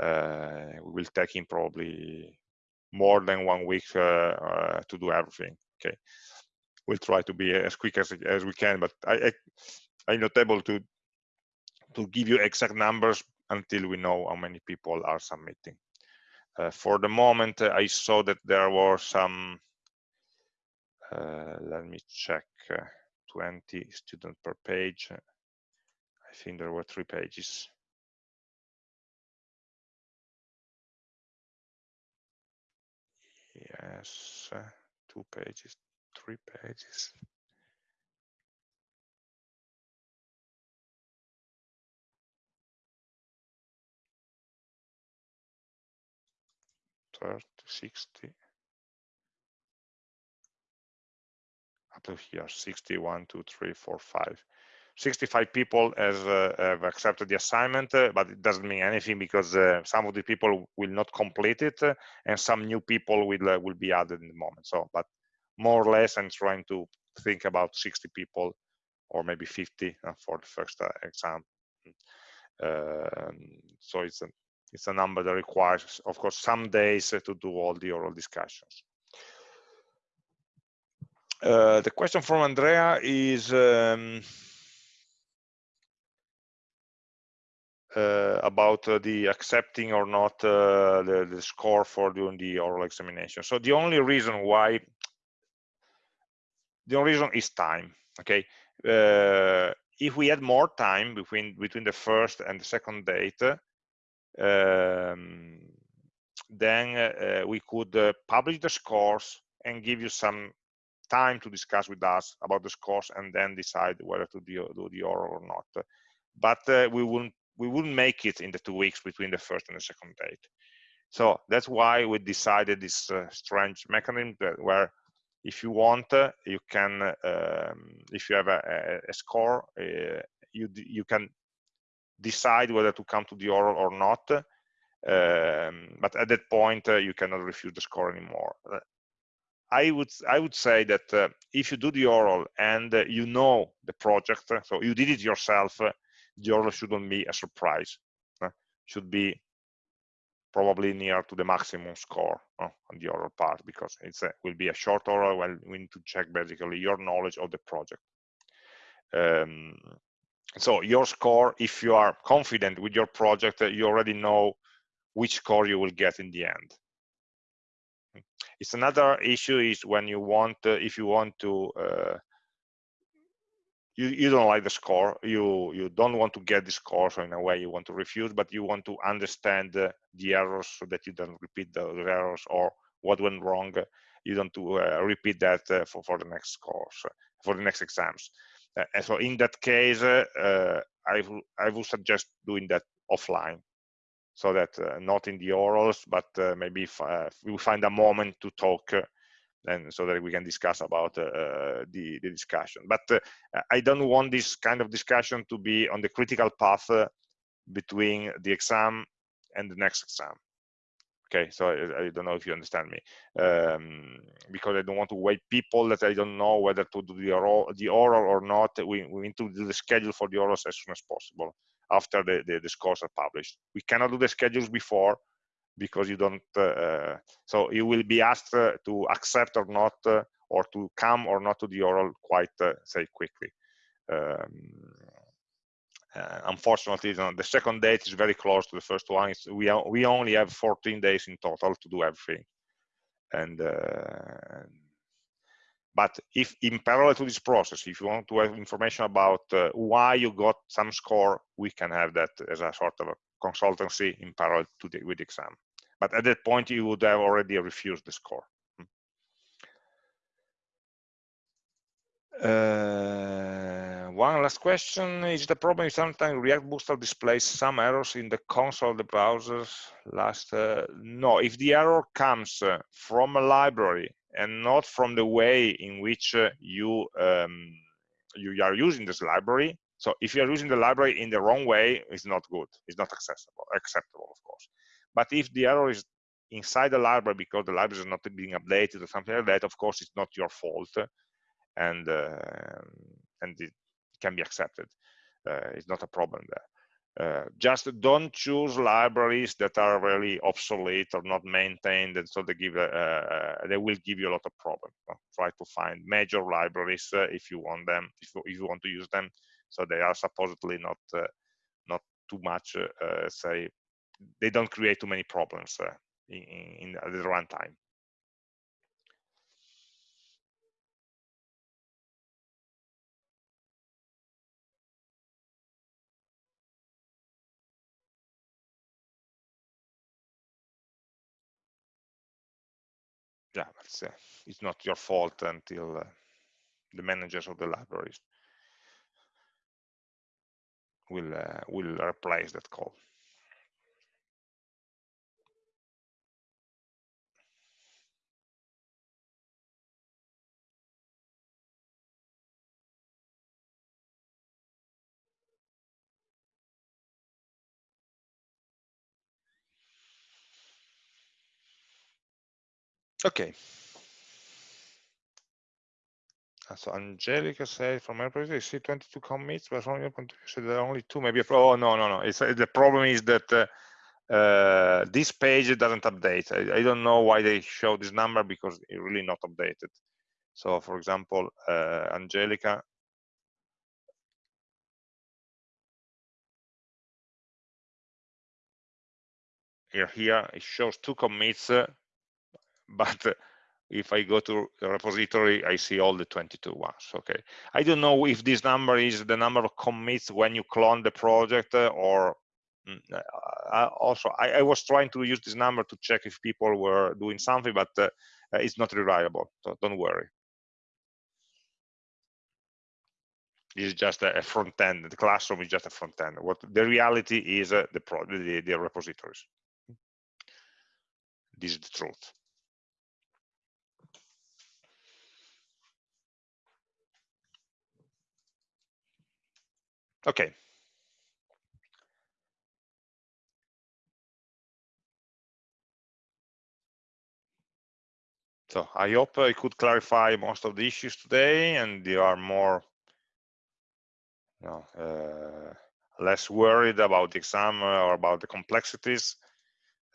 We will take in probably more than one week uh, to do everything okay we'll try to be as quick as, as we can, but I, I, am not able to, to give you exact numbers until we know how many people are submitting. Uh, for the moment, uh, I saw that there were some, uh, let me check, uh, 20 students per page. I think there were three pages. Yes, uh, two pages, three pages. Thirty, sixty. Up to here, 61, 2, 3, 4, 5. 65 people has, uh, have accepted the assignment, uh, but it doesn't mean anything because uh, some of the people will not complete it uh, and some new people will uh, will be added in the moment. So, but more or less i'm trying to think about 60 people or maybe 50 uh, for the first uh, exam Um, so it's a it's a number that requires, of course, some days to do all the oral discussions. Uh, the question from Andrea is um, uh, about uh, the accepting or not uh, the, the score for doing the oral examination. So the only reason why, the only reason is time, okay? Uh, if we had more time between between the first and the second date, um, then uh, we could uh, publish the scores and give you some time to discuss with us about the scores and then decide whether to do, do the oral or not. But uh, we wouldn't we wouldn't make it in the two weeks between the first and the second date. So that's why we decided this uh, strange mechanism where if you want, uh, you can, um, if you have a, a score, uh, you you can decide whether to come to the oral or not. Um, but at that point, uh, you cannot refuse the score anymore. Uh, I would I would say that uh, if you do the oral and uh, you know the project, so you did it yourself, the oral shouldn't be a surprise. should be probably near to the maximum score on the oral part because it will be a short oral. Well, we need to check basically your knowledge of the project. Um, so your score, if you are confident with your project, you already know which score you will get in the end. It's another issue is when you want, uh, if you want to, uh, you, you don't like the score, you, you don't want to get the score, so in a way you want to refuse, but you want to understand uh, the errors so that you don't repeat the errors or what went wrong, you don't to uh, repeat that uh, for, for the next course, for the next exams. Uh, and so in that case, I, I would suggest doing that offline so that uh, not in the orals, but uh, maybe if, uh, we find a moment to talk and so that we can discuss about uh, uh, the, the discussion. But uh, I don't want this kind of discussion to be on the critical path between the exam and the next exam okay so I, I, don't know if you understand me um, because i don't want to wait people that i don't know whether to do the oral, the oral or not we, we need to do the schedule for the orals as soon as possible after the, the, the scores are published. We cannot do the schedules before because you don't, uh, so you will be asked uh, to accept or not, uh, or to come or not to the oral quite, uh, say, quickly. Um, uh, unfortunately, you know, the second date is very close to the first one. It's, we, we only have 14 days in total to do everything. And uh, but if in parallel to this process, if you want to have information about uh, why you got some score, we can have that as a sort of a consultancy in parallel to the, with the exam. But at that point, you would have already refused the score. Uh, one last question is the problem sometimes React Bootstrap displays some errors in the console of the browsers last uh, no if the error comes uh, from a library and not from the way in which uh, you um, you are using this library. So if you are using the library in the wrong way, it's not good. It's not accessible, acceptable, of course. But if the error is inside the library because the library is not being updated or something like that, of course, it's not your fault, and uh, and it can be accepted. Uh, it's not a problem there. Uh, just don't choose libraries that are really obsolete or not maintained and so they give uh, uh, they will give you a lot of problems try to find major libraries uh, if you want them if, if, you want to use them so they are supposedly not uh, not too much say they don't create too many problems in, in, in the runtime yeah, it's, uh, it's not your fault until uh, the managers of the libraries will uh, will replace that call. Okay. so Angelica said from my perspective, see 22 commits, but from your point of view, there are only two, maybe. Oh no, no, no. It's uh, the problem is that uh, uh, this page doesn't update. I, I, don't know why they show this number because it's really not updated. So, for example, uh, Angelica. Here, here it shows two commits, uh, but if I go to the repository, I see all the 22 ones, okay? I don't know if this number is the number of commits when you clone the project uh, or mm, uh, also, I, I, was trying to use this number to check if people were doing something, but uh, uh it's not reliable, so don't worry. This is just a, front end. The classroom is just a front end. What the reality is uh, the, the, the repositories. This is the truth. Okay. So I hope I could clarify most of the issues today and you are more you know, uh, less worried about the exam or about the complexities.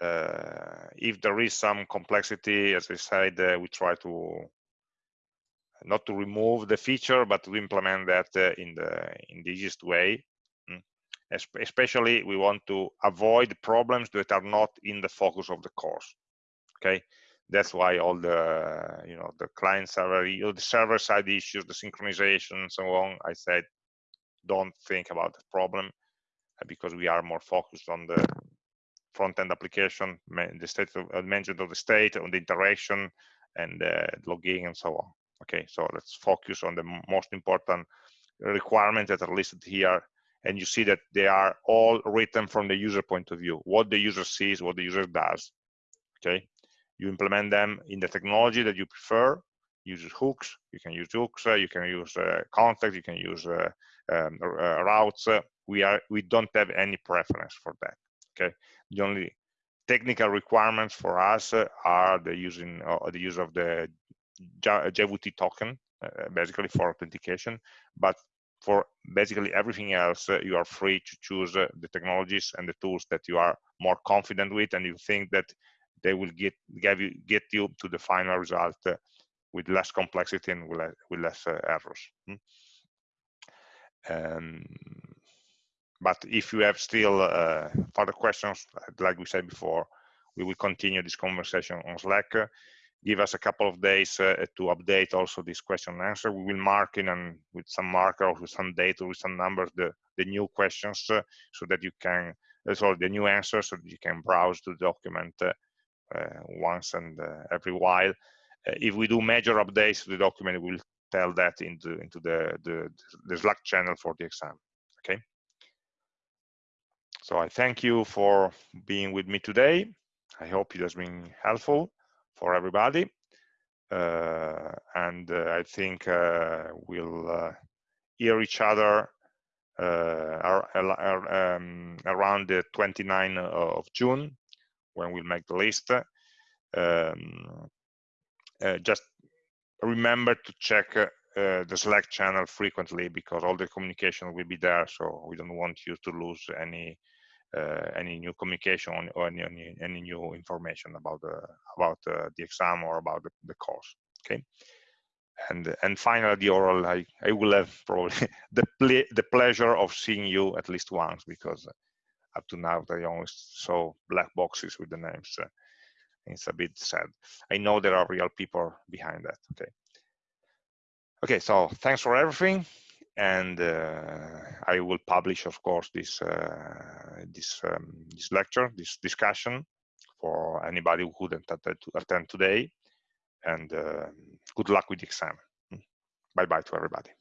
Uh, if there is some complexity, as I said, uh, we try to not to remove the feature, but to implement that uh, in the in the easiest way. Mm. Especially, we want to avoid problems that are not in the focus of the course. Okay, that's why all the you know the client server, the server side issues, the synchronization, and so on. I said, don't think about the problem uh, because we are more focused on the front-end application, the state of, uh, of the state, on the interaction, and uh, logging, and so on. Okay, so let's focus on the most important requirements that are listed here. And you see that they are all written from the user point of view, what the user sees, what the user does. Okay, you implement them in the technology that you prefer. Use hooks, you can use hooks, uh, you can use uh, context, you can use uh, um, uh, routes. we are we don't have any preference for that. Okay, the only technical requirements for us are the using uh, the use of the JWT token, uh, basically for authentication. But for basically everything else, uh, you are free to choose uh, the technologies and the tools that you are more confident with, and you think that they will get give you get you to the final result uh, with less complexity and with, with less uh, errors. Hmm? Um, but if you have still uh, further questions, like we said before, we will continue this conversation on Slack give us a couple of days uh, to update also this question and answer. We will mark in and with some marker or with some data, with some numbers, the, the new questions uh, so that you can, uh, sorry, the new answers so that you can browse the document once and every while. if we do major updates to the document, we'll tell that into, into the, the, the Slack channel for the exam, okay? So I thank you for being with me today. I hope it has been helpful for everybody. Uh, and uh, I think uh, we'll hear each other um, around the 29th of June when we'll make the list. Um, just remember to check uh, the Slack channel frequently because all the communication will be there. So we don't want you to lose any any new communication or any, any, any new information about the about uh, the exam or about the, the course. Okay, and and finally the oral I I will have probably the ple the pleasure of seeing you at least once because up to now they only saw black boxes with the names. Uh, it's a bit sad. I know there are real people behind that. Okay. Okay, so thanks for everything and uh, I will publish, of course, this uh, this um, this lecture, this discussion for anybody who couldn't attend today. And uh, good luck with the exam. Bye bye to everybody.